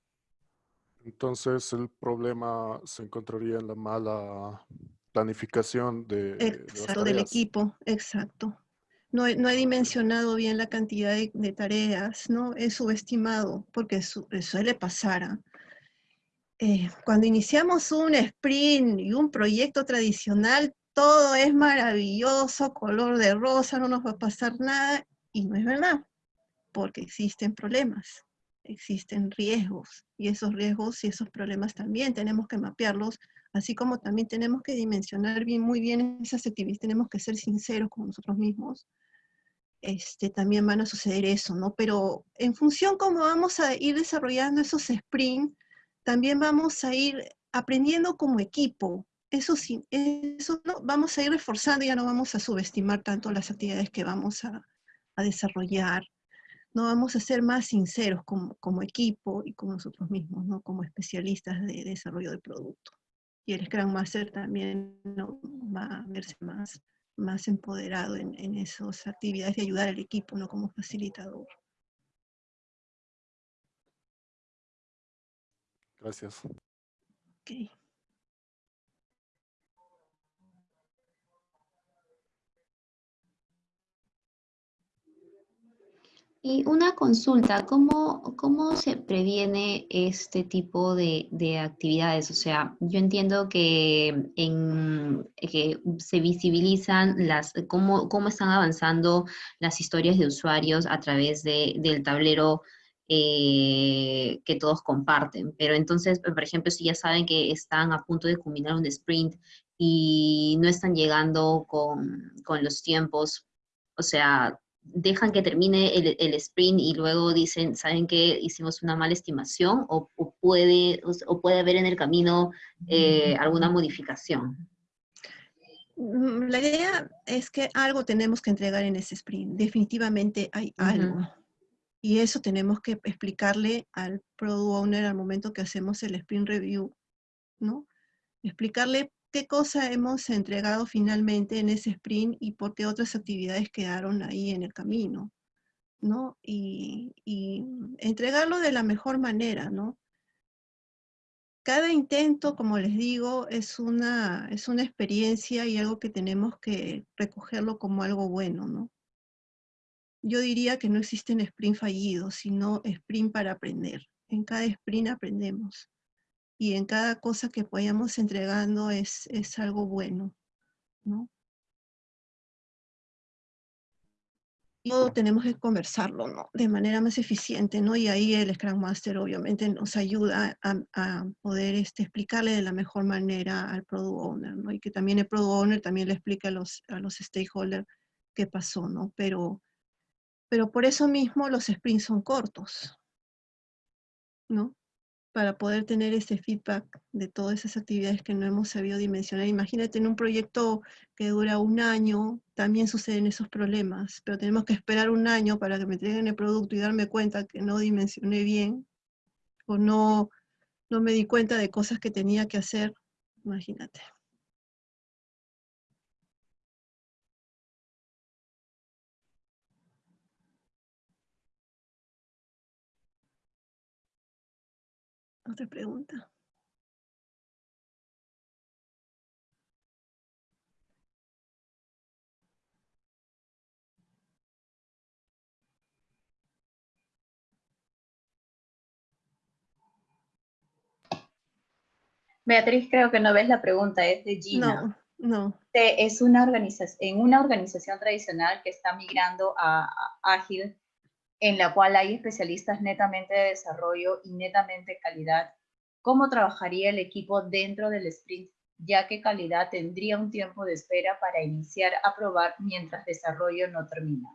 Entonces el problema se encontraría en la mala planificación de, exacto, del equipo, exacto. No he, no he, dimensionado bien la cantidad de, tareas, ¿no? He subestimado, porque suele pasar. ¿ah? Eh, cuando iniciamos un sprint y un proyecto tradicional, todo es maravilloso, color de rosa, no nos va a pasar nada, y no es verdad, porque existen problemas, existen riesgos, y esos riesgos y esos problemas también tenemos que mapearlos, así como también tenemos que dimensionar bien, muy bien esas actividades, tenemos que ser sinceros con nosotros mismos, este, también van a suceder eso, ¿no? Pero en función cómo vamos a ir desarrollando esos sprints, también vamos a ir aprendiendo como equipo, eso sí, eso no, vamos a ir reforzando, ya no vamos a subestimar tanto las actividades que vamos a, desarrollar, no vamos a ser más sinceros como, como, equipo y con nosotros mismos, ¿no? como especialistas de, desarrollo de producto. Y el Scrum Master también ¿no? va a verse más, más empoderado en, en esas actividades de ayudar al equipo, ¿no? como facilitador. Gracias. Okay. Y una consulta, ¿cómo, cómo se previene este tipo de, actividades? O sea, yo entiendo que, en, que se visibilizan las, cómo, cómo están avanzando las historias de usuarios a través del tablero eh, que todos comparten. Pero entonces, por ejemplo, si ya saben que están a punto de culminar un sprint y no están llegando con, con los tiempos, o sea, dejan que termine el, sprint y luego dicen, ¿saben que hicimos una mala estimación? O, puede, o, puede haber en el camino eh, alguna modificación. Mm, la idea es que algo tenemos que entregar en ese sprint. Definitivamente hay algo. Y eso tenemos que explicarle al product owner al momento que hacemos el sprint review, ¿no? Explicarle qué cosa hemos entregado finalmente en ese sprint y por qué otras actividades quedaron ahí en el camino, ¿no? Y, entregarlo de la mejor manera, ¿no? Cada intento, como les digo, es una, es una experiencia y algo que tenemos que recogerlo como algo bueno, ¿no? Yo diría que no existen sprint fallidos, sino sprint para aprender. En cada sprint aprendemos y en cada cosa que vayamos entregando es, es algo bueno, ¿no? todo tenemos que conversarlo, ¿no? De manera más eficiente, ¿no? Y ahí el Scrum Master obviamente nos ayuda a, poder este, explicarle de la mejor manera al Product Owner, ¿no? Y que también el Product Owner también le explique a los, a los stakeholders qué pasó, ¿no? Pero, pero por eso mismo los sprints son cortos, ¿no? Para poder tener ese feedback de todas esas actividades que no hemos sabido dimensionar. Imagínate en un proyecto que dura un año, también suceden esos problemas, pero tenemos que esperar un año para que me entreguen el producto y darme cuenta que no dimensioné bien, o no, no me di cuenta de cosas que tenía que hacer, imagínate. Otra pregunta. Beatriz, creo que no ves la pregunta, es de Gina. No, no. Es una organización, en una organización tradicional que está migrando a, a Ágil, en la cual hay especialistas netamente de desarrollo y netamente calidad, ¿cómo trabajaría el equipo dentro del sprint, ya que calidad tendría un tiempo de espera para iniciar a probar mientras desarrollo no termina?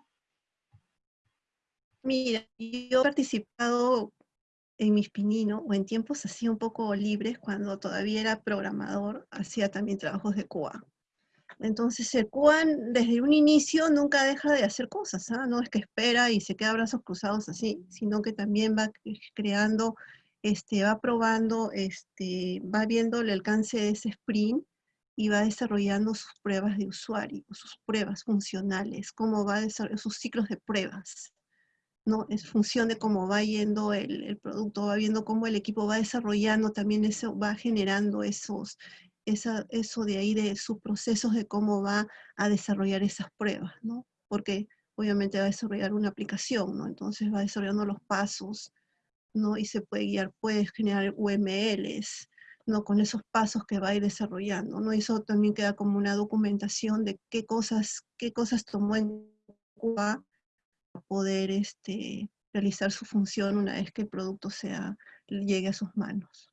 Mira, yo he participado en mis pininos o en tiempos así un poco libres, cuando todavía era programador, hacía también trabajos de QA. Entonces el QA desde un inicio nunca deja de hacer cosas, ¿ah? no es que espera y se queda brazos cruzados así, sino que también va creando, este, va probando, este, va viendo el alcance de ese sprint y va desarrollando sus pruebas de usuario, sus pruebas funcionales, cómo va a desarrollar sus ciclos de pruebas. ¿no? Es función de cómo va yendo el, el, producto, va viendo cómo el equipo va desarrollando, también eso va generando esos, esa, eso de ahí de sus procesos de cómo va a desarrollar esas pruebas, ¿no? Porque obviamente va a desarrollar una aplicación, ¿no? Entonces va desarrollando los pasos, ¿no? Y se puede guiar, puede generar UMLs, ¿no? Con esos pasos que va a ir desarrollando, ¿no? Eso también queda como una documentación de qué cosas, qué cosas tomó en cuenta poder este, realizar su función una vez que el producto sea, llegue a sus manos.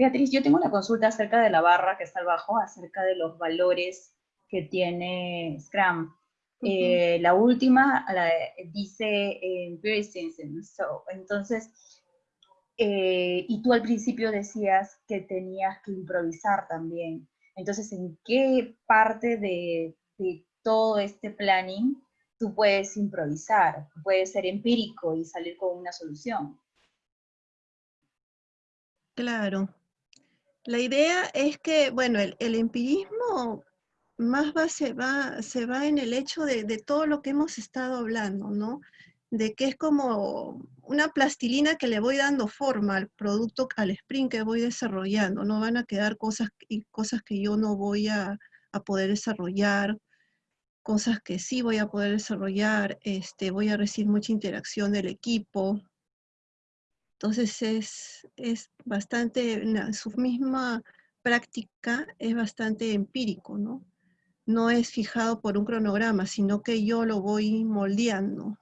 Beatriz, yo tengo una consulta acerca de la barra que está abajo, acerca de los valores que tiene Scrum. Eh, la última la, dice eh, so, entonces, eh, y tú al principio decías que tenías que improvisar también. Entonces, ¿en qué parte de, todo este planning tú puedes improvisar? Puedes ser empírico y salir con una solución. Claro. La idea es que, bueno, el, empirismo más va, se, va, se va en el hecho de, todo lo que hemos estado hablando, ¿no? de que es como una plastilina que le voy dando forma al producto, al sprint que voy desarrollando. No van a quedar cosas, cosas que yo no voy a, poder desarrollar, cosas que sí voy a poder desarrollar, este, voy a recibir mucha interacción del equipo. Entonces es, es bastante, su misma práctica es bastante empírico, ¿no? No es fijado por un cronograma, sino que yo lo voy moldeando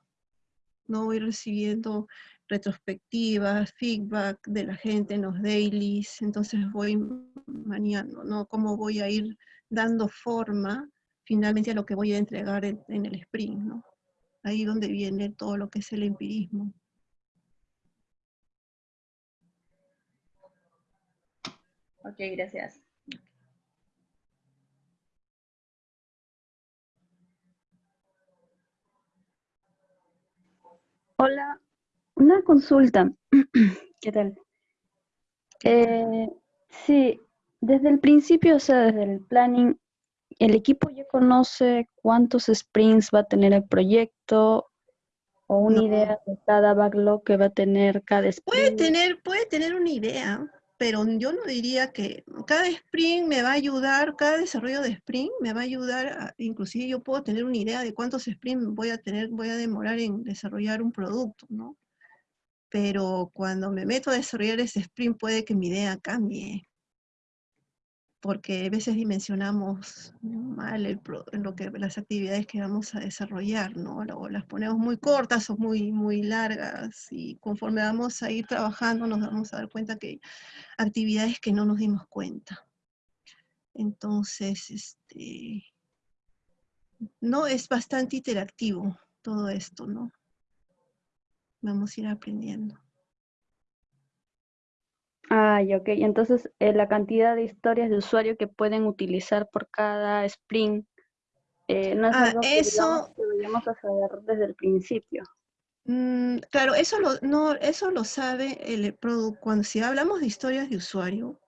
no voy recibiendo retrospectivas, feedback de la gente en los dailies, entonces voy maniando, ¿no? Cómo voy a ir dando forma finalmente a lo que voy a entregar en, el sprint, ¿no? Ahí donde viene todo lo que es el empirismo. Ok, gracias. Hola, una consulta. (clears throat) ¿Qué tal? Eh, sí, desde el principio, o sea, desde el planning, ¿el equipo ya conoce cuántos sprints va a tener el proyecto o una idea de cada backlog que va a tener cada sprint? Puede tener, puede tener una idea, pero yo no diría que cada sprint me va a ayudar, cada desarrollo de sprint me va a ayudar, inclusive yo puedo tener una idea de cuántos sprints voy a tener, voy a demorar en desarrollar un producto, ¿no? Pero cuando me meto a desarrollar ese sprint puede que mi idea cambie, porque a veces dimensionamos mal lo que, las actividades que vamos a desarrollar, ¿no? O las ponemos muy cortas o muy, muy largas, y conforme vamos a ir trabajando nos vamos a dar cuenta que hay actividades que no nos dimos cuenta. Entonces, este, no es bastante interactivo todo esto, ¿no? Vamos a ir aprendiendo. Ah, ok. Entonces, eh, la cantidad de historias de usuario que pueden utilizar por cada sprint eh, no es ah, algo que, eso, deberíamos saber desde el principio. Mm, claro, eso lo, no, eso lo sabe el product, cuando si hablamos de historias de usuario,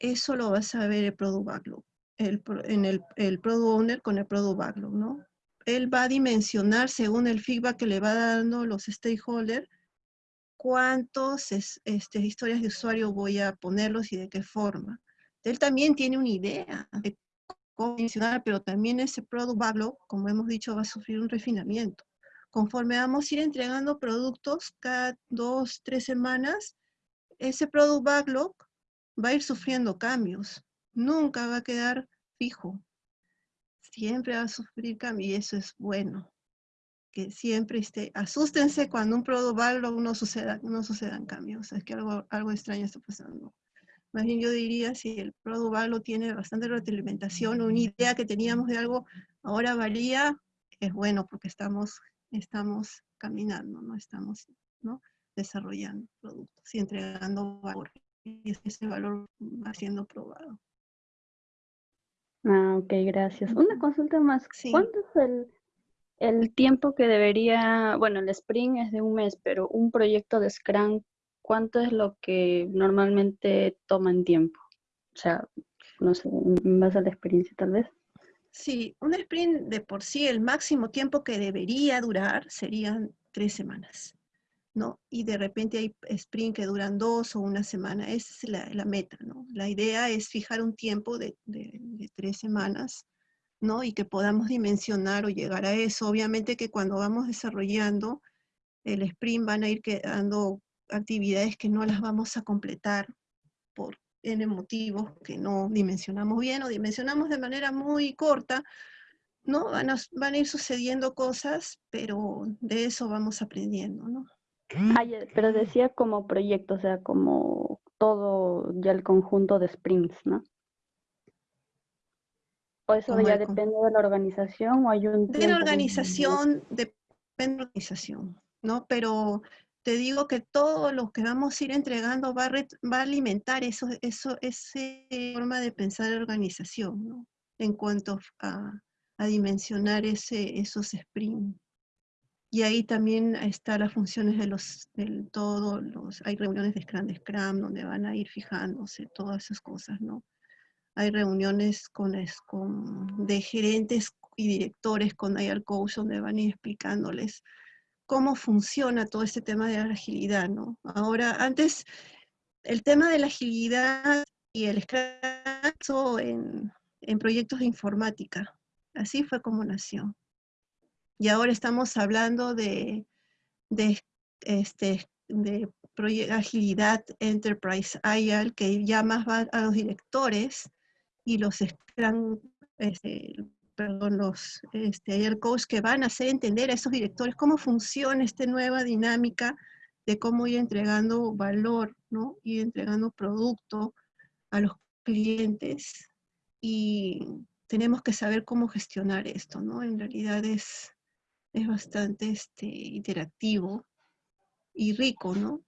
eso lo va a saber el Product Backlog, el, en el, el Product Owner con el Product Backlog, ¿no? Él va a dimensionar según el feedback que le va dando los stakeholders, cuántos este, historias de usuario voy a ponerlos y de qué forma. Él también tiene una idea de cómo dimensionar, pero también ese Product Backlog, como hemos dicho, va a sufrir un refinamiento conforme vamos a ir entregando productos cada dos, tres semanas, ese product backlog va a ir sufriendo cambios. Nunca va a quedar fijo. Siempre va a sufrir cambios y eso es bueno. Que siempre esté, asústense cuando un product backlog no, suceda, no sucedan cambios. Es que algo, algo extraño está pasando. Más bien yo diría, si el product tiene bastante retroalimentación, una idea que teníamos de algo, ahora varía, es bueno porque estamos estamos caminando, no estamos ¿no? desarrollando productos y entregando valor. Y ese valor va siendo probado. Ah, ok, gracias. Una consulta más. ¿Cuánto es el, el tiempo que debería, bueno, el Spring es de un mes, pero un proyecto de Scrum, ¿cuánto es lo que normalmente toma en tiempo? O sea, no sé, en base a la experiencia tal vez. Sí, un sprint de por sí, el máximo tiempo que debería durar serían tres semanas, ¿no? Y de repente hay sprint que duran dos o una semana, esa es la, meta, ¿no? La idea es fijar un tiempo de, tres semanas, ¿no? Y que podamos dimensionar o llegar a eso. Obviamente que cuando vamos desarrollando el sprint van a ir quedando actividades que no las vamos a completar por en motivos que no dimensionamos bien o dimensionamos de manera muy corta, ¿no? Van a, van a ir sucediendo cosas, pero de eso vamos aprendiendo, ¿no? pero decía como proyecto, o sea, como todo ya el conjunto de sprints, ¿no? ¿O eso ya depende de la organización o hay un De la organización, depende de la organización, ¿no? Pero te digo que todo lo que vamos a ir entregando va a, va a alimentar eso, eso, esa forma de pensar la organización, ¿no? En cuanto a, a dimensionar ese, esos sprints. Y ahí también están las funciones de los, del todo, los, hay reuniones de Scrum, de Scrum, donde van a ir fijándose todas esas cosas, ¿no? Hay reuniones con, con de gerentes y directores con IR Coach, donde van a ir explicándoles cómo funciona todo este tema de la agilidad, ¿no? Ahora, antes, el tema de la agilidad y el Scrum en, en proyectos de informática. Así fue como nació. Y ahora estamos hablando de, de, este, de agilidad Enterprise IAL, que ya más va a los directores y los este, perdón, los este, ayer coach que van a hacer entender a esos directores cómo funciona esta nueva dinámica de cómo ir entregando valor, ¿no? Ir entregando producto a los clientes y tenemos que saber cómo gestionar esto, ¿no? En realidad es, es bastante este, interactivo y rico, ¿no?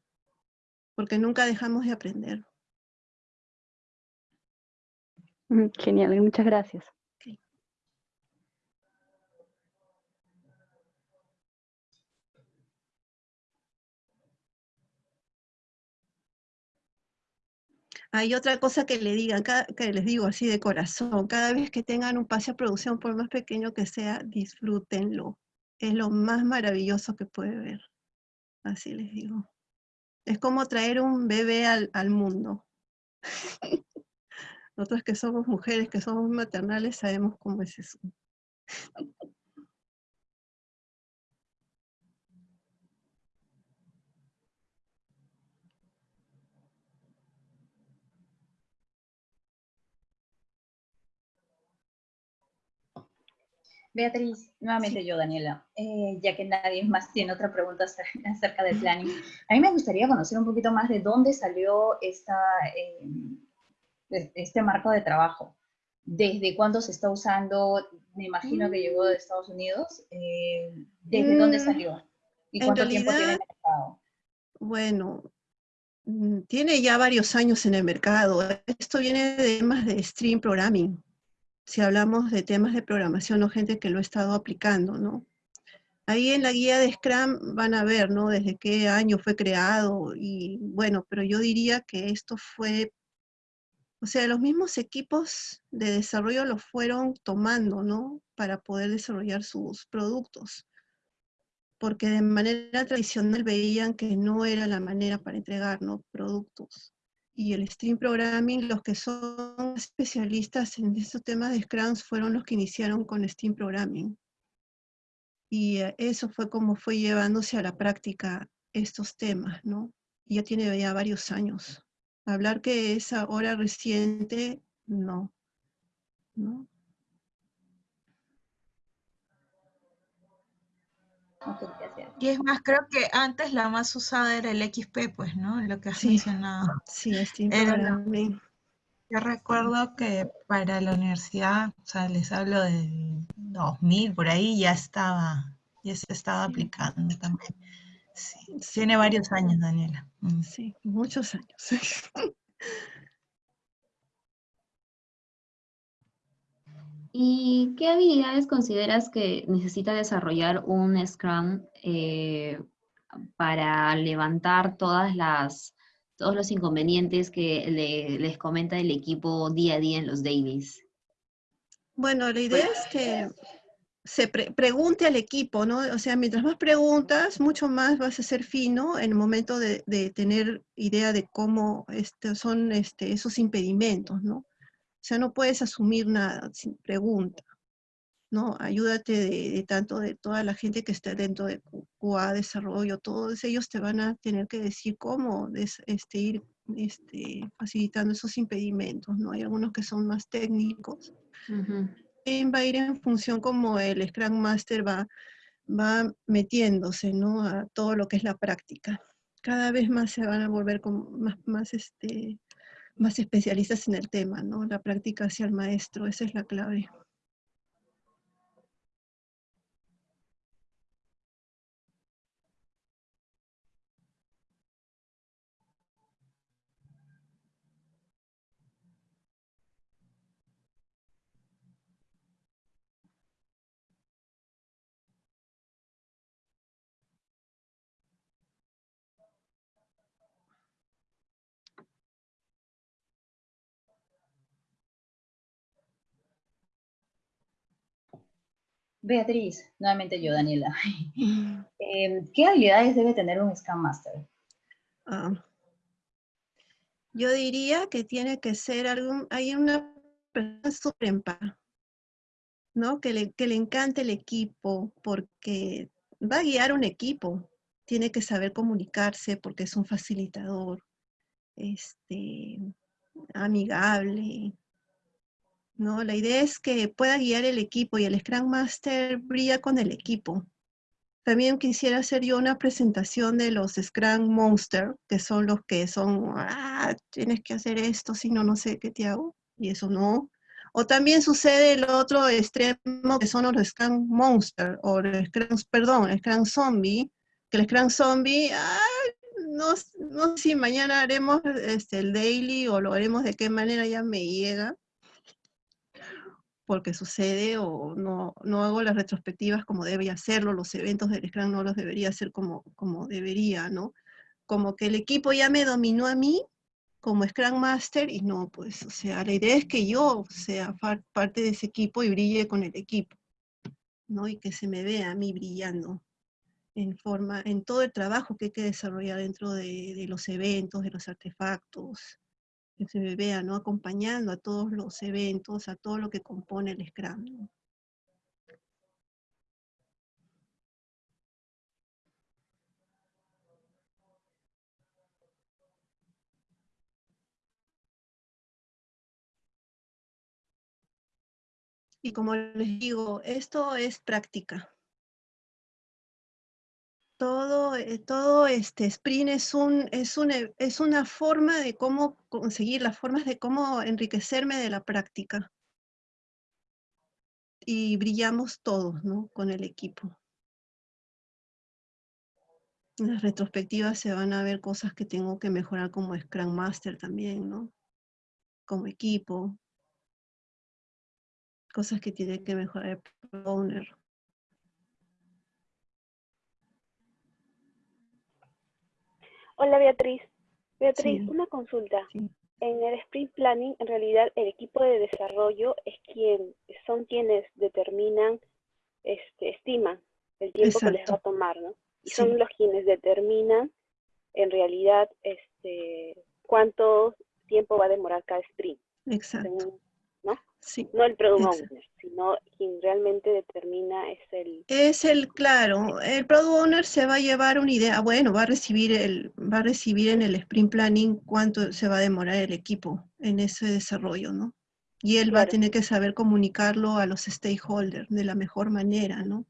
Porque nunca dejamos de aprender. Genial, muchas gracias. Hay otra cosa que le digan, que les digo así de corazón, cada vez que tengan un pase a producción, por más pequeño que sea, disfrútenlo. Es lo más maravilloso que puede ver. Así les digo. Es como traer un bebé al, al mundo. (laughs) Nosotros que somos mujeres, que somos maternales, sabemos cómo es eso. Beatriz, nuevamente yo, Daniela, eh, ya que nadie más tiene otra pregunta acerca del planning. A mí me gustaría conocer un poquito más de dónde salió esta, eh, este marco de trabajo. desde cuándo se está usando, me imagino que llegó de Estados Unidos, ¿desde dónde Mm, salió? ¿Y cuánto tiempo tiene en realidad, el mercado? Bueno, mm, tiene ya varios años en el mercado. Esto viene de temas de stream programming. Si hablamos de temas de programación o gente que lo ha estado aplicando, ¿no? Ahí en la guía de Scrum van a ver, ¿no? Desde qué año fue creado y bueno, pero yo diría que esto fue, o sea, los mismos equipos de desarrollo lo fueron tomando, ¿no? Para poder desarrollar sus productos. Porque de manera tradicional veían que no era la manera para entregar, ¿no? Productos. Y el stream programming, los que son especialistas en estos temas de Scrum fueron los que iniciaron con stream programming. Y eh, eso fue como fue llevándose a la práctica estos temas, ¿no? Y ya tiene ya varios años. Hablar que es ahora reciente, no. Y es más, creo que antes la más usada era el XP, pues, ¿no? Lo que has Sí, mencionado. sí, stream Era. Yo recuerdo que para la universidad, o sea, les hablo del 2000, por ahí ya estaba, ya se estaba aplicando también. Sí, tiene varios años, Daniela. Mm. Sí, muchos años. (laughs) ¿Y qué habilidades consideras que necesita desarrollar un Scrum eh, para levantar todas las, todos los inconvenientes que le- les comenta el equipo día a día en los dailies? Bueno, la idea es que se pre- pregunte al equipo, ¿no? O sea, mientras más preguntas, mucho más vas a ser fino en el momento de, de tener idea de cómo este, son este, esos impedimentos, ¿no? O sea, no puedes asumir nada sin pregunta, ¿no? Ayúdate de, tanto de toda la gente que está dentro de QA, desarrollo, todos ellos te van a tener que decir cómo des- este, ir este, facilitando esos impedimentos, ¿no? Hay algunos que son más técnicos, también va a ir en función como el Scrum Master va, va metiéndose ¿no? a todo lo que es la práctica. Cada vez más se van a volver como más, más, este, más especialistas en el tema, ¿no? La práctica hacia el maestro, esa es la clave. Beatriz, nuevamente yo, Daniela. (laughs) Eh, ¿Qué habilidades debe tener un Scrum Master? Ah, yo diría que tiene que ser algún, hay una persona súper empática, ¿no? Que le, que le encante el equipo, porque va a guiar un equipo, tiene que saber comunicarse porque es un facilitador, este, amigable, ¿no? La idea es que pueda guiar el equipo y el Scrum Master brilla con el equipo. También quisiera hacer yo una presentación de los Scrum Monster, que son los que son, ah, tienes que hacer esto, si no, no sé qué te hago, y eso no. O también sucede el otro extremo, que son los Scrum Monster, o el Scrum, perdón, el Scrum Zombie, que el Scrum Zombie, ah, no, no sé si mañana haremos este, el daily o lo haremos de qué manera ya me llega, porque sucede o no, no hago las retrospectivas como debería hacerlo, los eventos del Scrum no los debería hacer como, como debería, ¿no? Como que el equipo ya me dominó a mí como Scrum Master y no, pues, o sea, la idea es que yo sea parte de ese equipo y brille con el equipo, ¿no? Y que se me vea a mí brillando en forma, en todo el trabajo que hay que desarrollar dentro de, de los eventos, de los artefactos, vea, ¿no? Acompañando a todos los eventos, a todo lo que compone el Scrum. Y como les digo, esto es práctica. Todo, eh, todo este sprint es, un, es, un, e- es una forma de cómo conseguir, las formas de cómo enriquecerme de la práctica. y brillamos todos, ¿no? Con el equipo. En las retrospectivas se van a ver cosas que tengo que mejorar como Scrum Master también, ¿no? Como equipo. Cosas que tiene que mejorar el owner. Hola Beatriz. Beatriz, una consulta. En el sprint planning, en realidad, el equipo de desarrollo es quien, son quienes determinan, este, estiman el tiempo que les va a tomar, ¿no? Y son los quienes determinan, en realidad, este, cuánto tiempo va a demorar cada sprint. Exacto. ¿No? No el product owner, sino quien realmente determina es el... Es el, claro, el product owner se va a llevar una idea, bueno, va a recibir, el, va a recibir en el sprint planning cuánto se va a demorar el equipo en ese desarrollo, ¿no? Y él va a tener que saber comunicarlo a los stakeholders de la mejor manera, ¿no?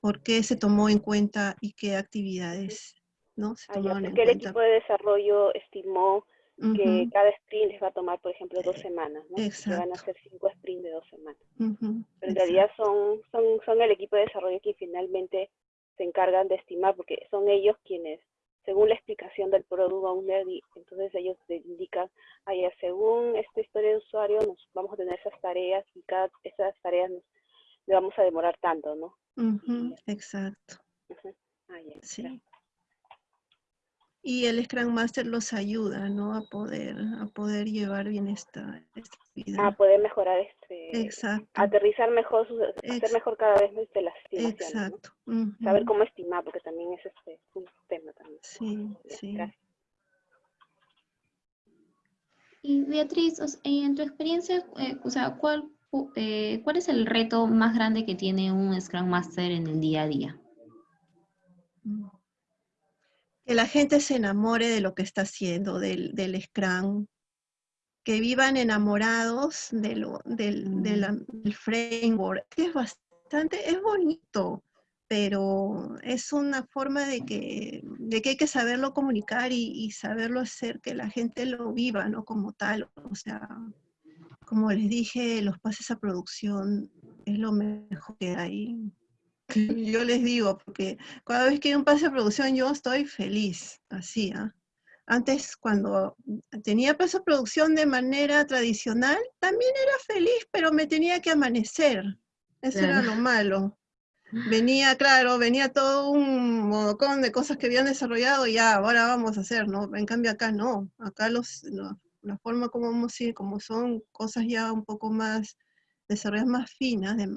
¿Por qué se tomó en cuenta y qué actividades, ¿no? Se ah, tomaron el equipo de desarrollo estimó que cada sprint les va a tomar, por ejemplo, dos semanas, ¿no? Que van a ser cinco sprints de dos semanas. Pero en realidad son, son, son el equipo de desarrollo que finalmente se encargan de estimar, porque son ellos quienes, según la explicación del product owner, entonces ellos te indican, ah, según esta historia de usuario, nos vamos a tener esas tareas y cada esas tareas nos, le vamos a demorar tanto, ¿no? Exacto. Ah, sí y el Scrum Master los ayuda, ¿no? A poder, a poder llevar bien esta, esta vida. A poder mejorar este, Exacto. aterrizar mejor, hacer mejor cada vez desde las estimaciones. Exacto. Saber cómo estimar, porque también es este, un tema también. Sí, sí. Y Beatriz, en tu experiencia, eh, o sea, ¿cuál, eh, ¿cuál es el reto más grande que tiene un Scrum Master en el día a día? Mm que la gente se enamore de lo que está haciendo, del, del Scrum, que vivan enamorados de lo, del, mm. framework. Es bastante, es bonito, pero es una forma de que, de que hay que saberlo comunicar y, saberlo hacer, que la gente lo viva, ¿no? Como tal, o sea, como les dije, los pases a producción es lo mejor que hay (laughs) yo les digo, porque cada vez que hay un pase de producción yo estoy feliz, así, ¿ah? Antes, cuando tenía paso de producción de manera tradicional, también era feliz, pero me tenía que amanecer. Eso era lo malo. (laughs) Venía, claro, venía todo un modocón de cosas que habían desarrollado y ya, ahora vamos a hacer, ¿no? En cambio acá no. Acá los, la forma como vamos a ir, como son cosas ya un poco más desarrollar más finas, de,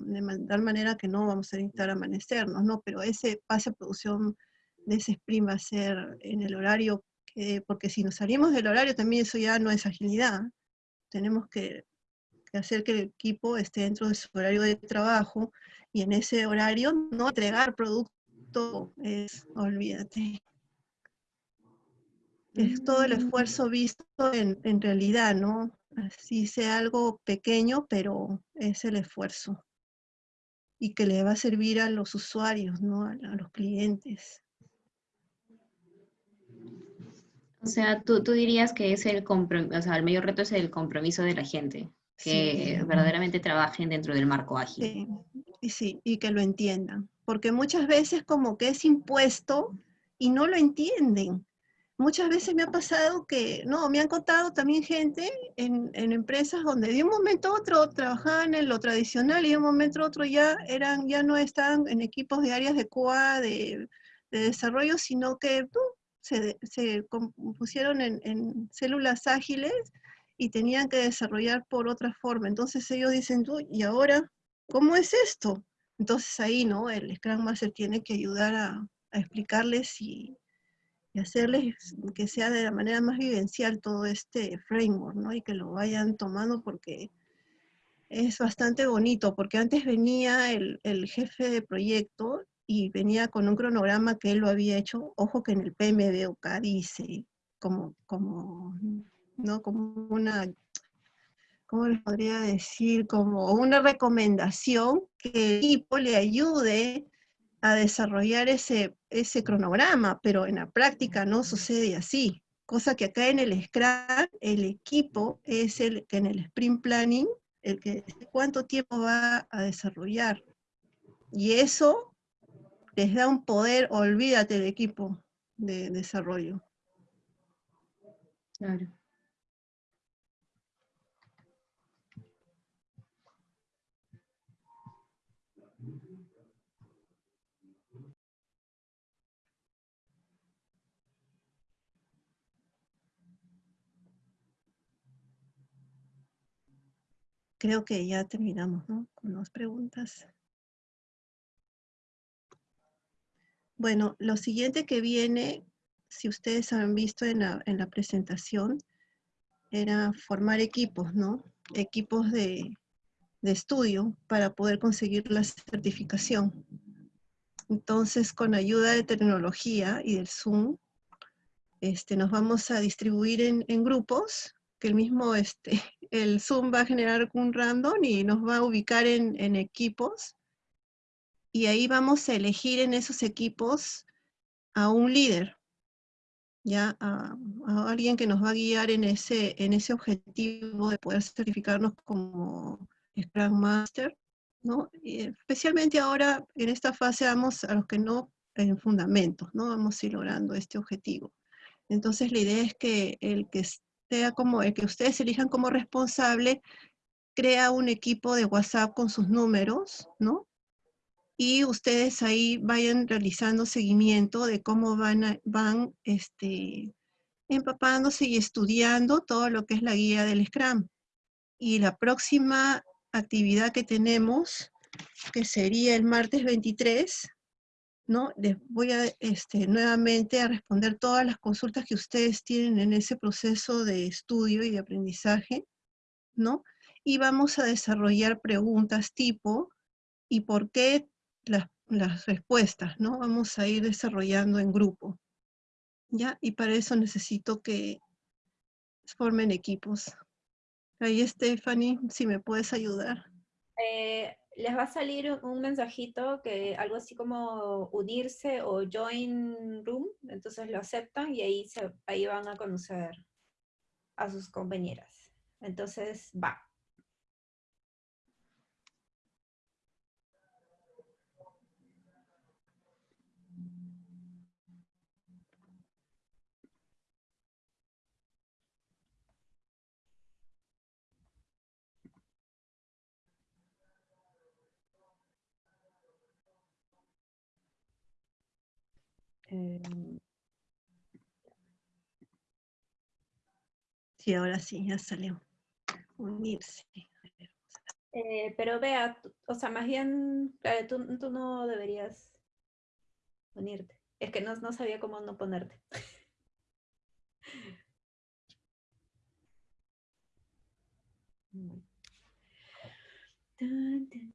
tal manera que no vamos a necesitar amanecernos, ¿no? Pero ese pase a producción de ese sprint va a ser en el horario, que, porque si nos salimos del horario también eso ya no es agilidad. Tenemos que, hacer que el equipo esté dentro de su horario de trabajo y en ese horario no entregar producto, es, olvídate. Es todo el mm. esfuerzo visto en, en realidad, ¿no? Así sea algo pequeño, pero es el esfuerzo. Y que le va a servir a los usuarios, ¿no? A, los clientes. O sea, tú, dirías que es el o sea, el mayor reto es el compromiso de la gente, que verdaderamente trabajen dentro del marco ágil. Sí, y sí, y que lo entiendan. Porque muchas veces como que es impuesto y no lo entienden muchas veces me ha pasado que, no, me han contado también gente en, empresas donde de un momento a otro trabajaban en lo tradicional y de un momento a otro ya, eran, ya no estaban en equipos de áreas de COA, de, desarrollo, sino que se, se pusieron en, en, células ágiles y tenían que desarrollar por otra forma. Entonces ellos dicen, tú, ¿y ahora cómo es esto? Entonces ahí, ¿no? El Scrum Master tiene que ayudar a, a explicarles y hacerles que sea de la manera más vivencial todo este framework, ¿no? Y que lo vayan tomando porque es bastante bonito, porque antes venía el, jefe de proyecto y venía con un cronograma que él lo había hecho, ojo que en el PMBOK dice, como, como, ¿no? Como una, ¿cómo les podría decir? Como una recomendación que el equipo le ayude a desarrollar ese, ese cronograma, pero en la práctica no sucede así. Cosa que acá en el Scrum, el equipo es el que en el Sprint Planning el que cuánto tiempo va a desarrollar. Y eso les da un poder, olvídate del equipo de desarrollo. Claro. Creo que ya terminamos, ¿no? Con las preguntas. Bueno, lo siguiente que viene, si ustedes han visto en la, presentación, era formar equipos, ¿no? Equipos de, estudio para poder conseguir la certificación. Entonces, con ayuda de tecnología y del Zoom, este, nos vamos a distribuir en, en grupos que el mismo este, (laughs) el Zoom va a generar un random y nos va a ubicar en, equipos. Y ahí vamos a elegir en esos equipos a un líder, ya a, alguien que nos va a guiar en ese, en ese objetivo de poder certificarnos como Scrum Master, ¿no? especialmente ahora en esta fase vamos a los que no en fundamentos, ¿no? Vamos a ir logrando este objetivo. Entonces la idea es que el que sea como el que ustedes elijan como responsable, crea un equipo de WhatsApp con sus números, ¿no? Y ustedes ahí vayan realizando seguimiento de cómo van, van este, empapándose y estudiando todo lo que es la guía del Scrum. Y la próxima actividad que tenemos, que sería el martes 23, ¿no? Les voy a este, nuevamente a responder todas las consultas que ustedes tienen en ese proceso de estudio y de aprendizaje, ¿no? Y vamos a desarrollar preguntas tipo, ¿y por qué las, las respuestas, ¿no? Vamos a ir desarrollando en grupo, ¿ya? Y para eso necesito que formen equipos. Ahí, Stephanie, si me puedes ayudar. Eh, les va a salir un mensajito que algo así como unirse o join room, entonces lo aceptan y ahí, se, ahí van a conocer a sus compañeras. Entonces va. Em, sí, ahora sí, ya salió. Unirse. Eh, pero vea, o sea, más bien, eh, tú, tú, no deberías unirte. Es que no, no sabía cómo no ponerte. (laughs) Tan, tan,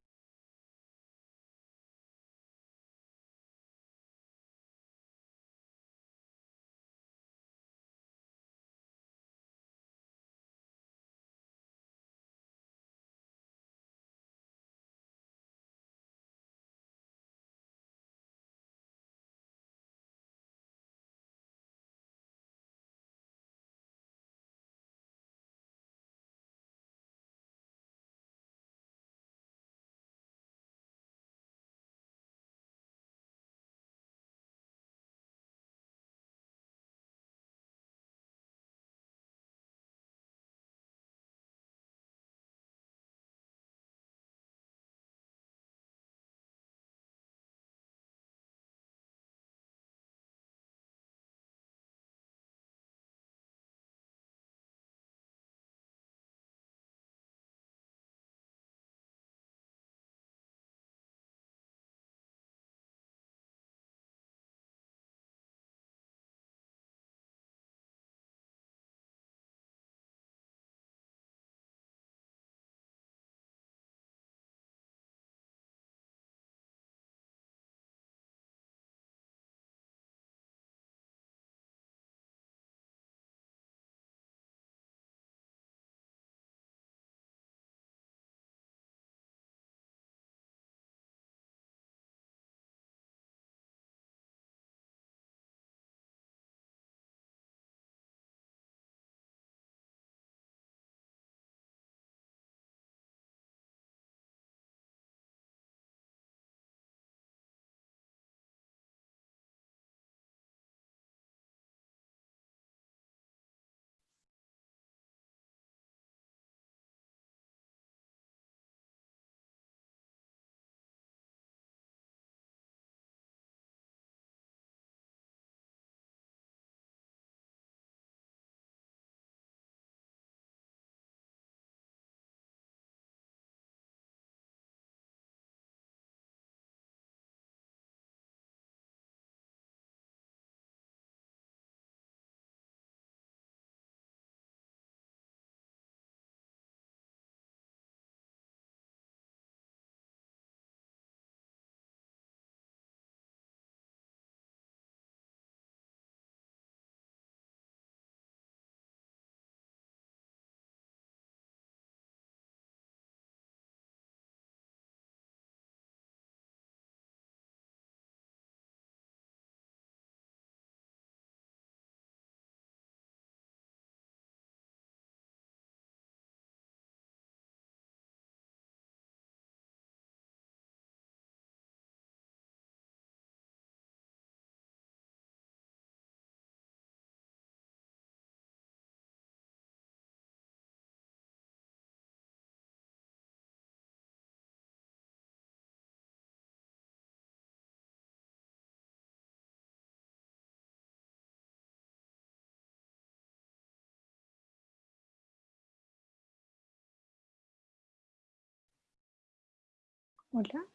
Hola.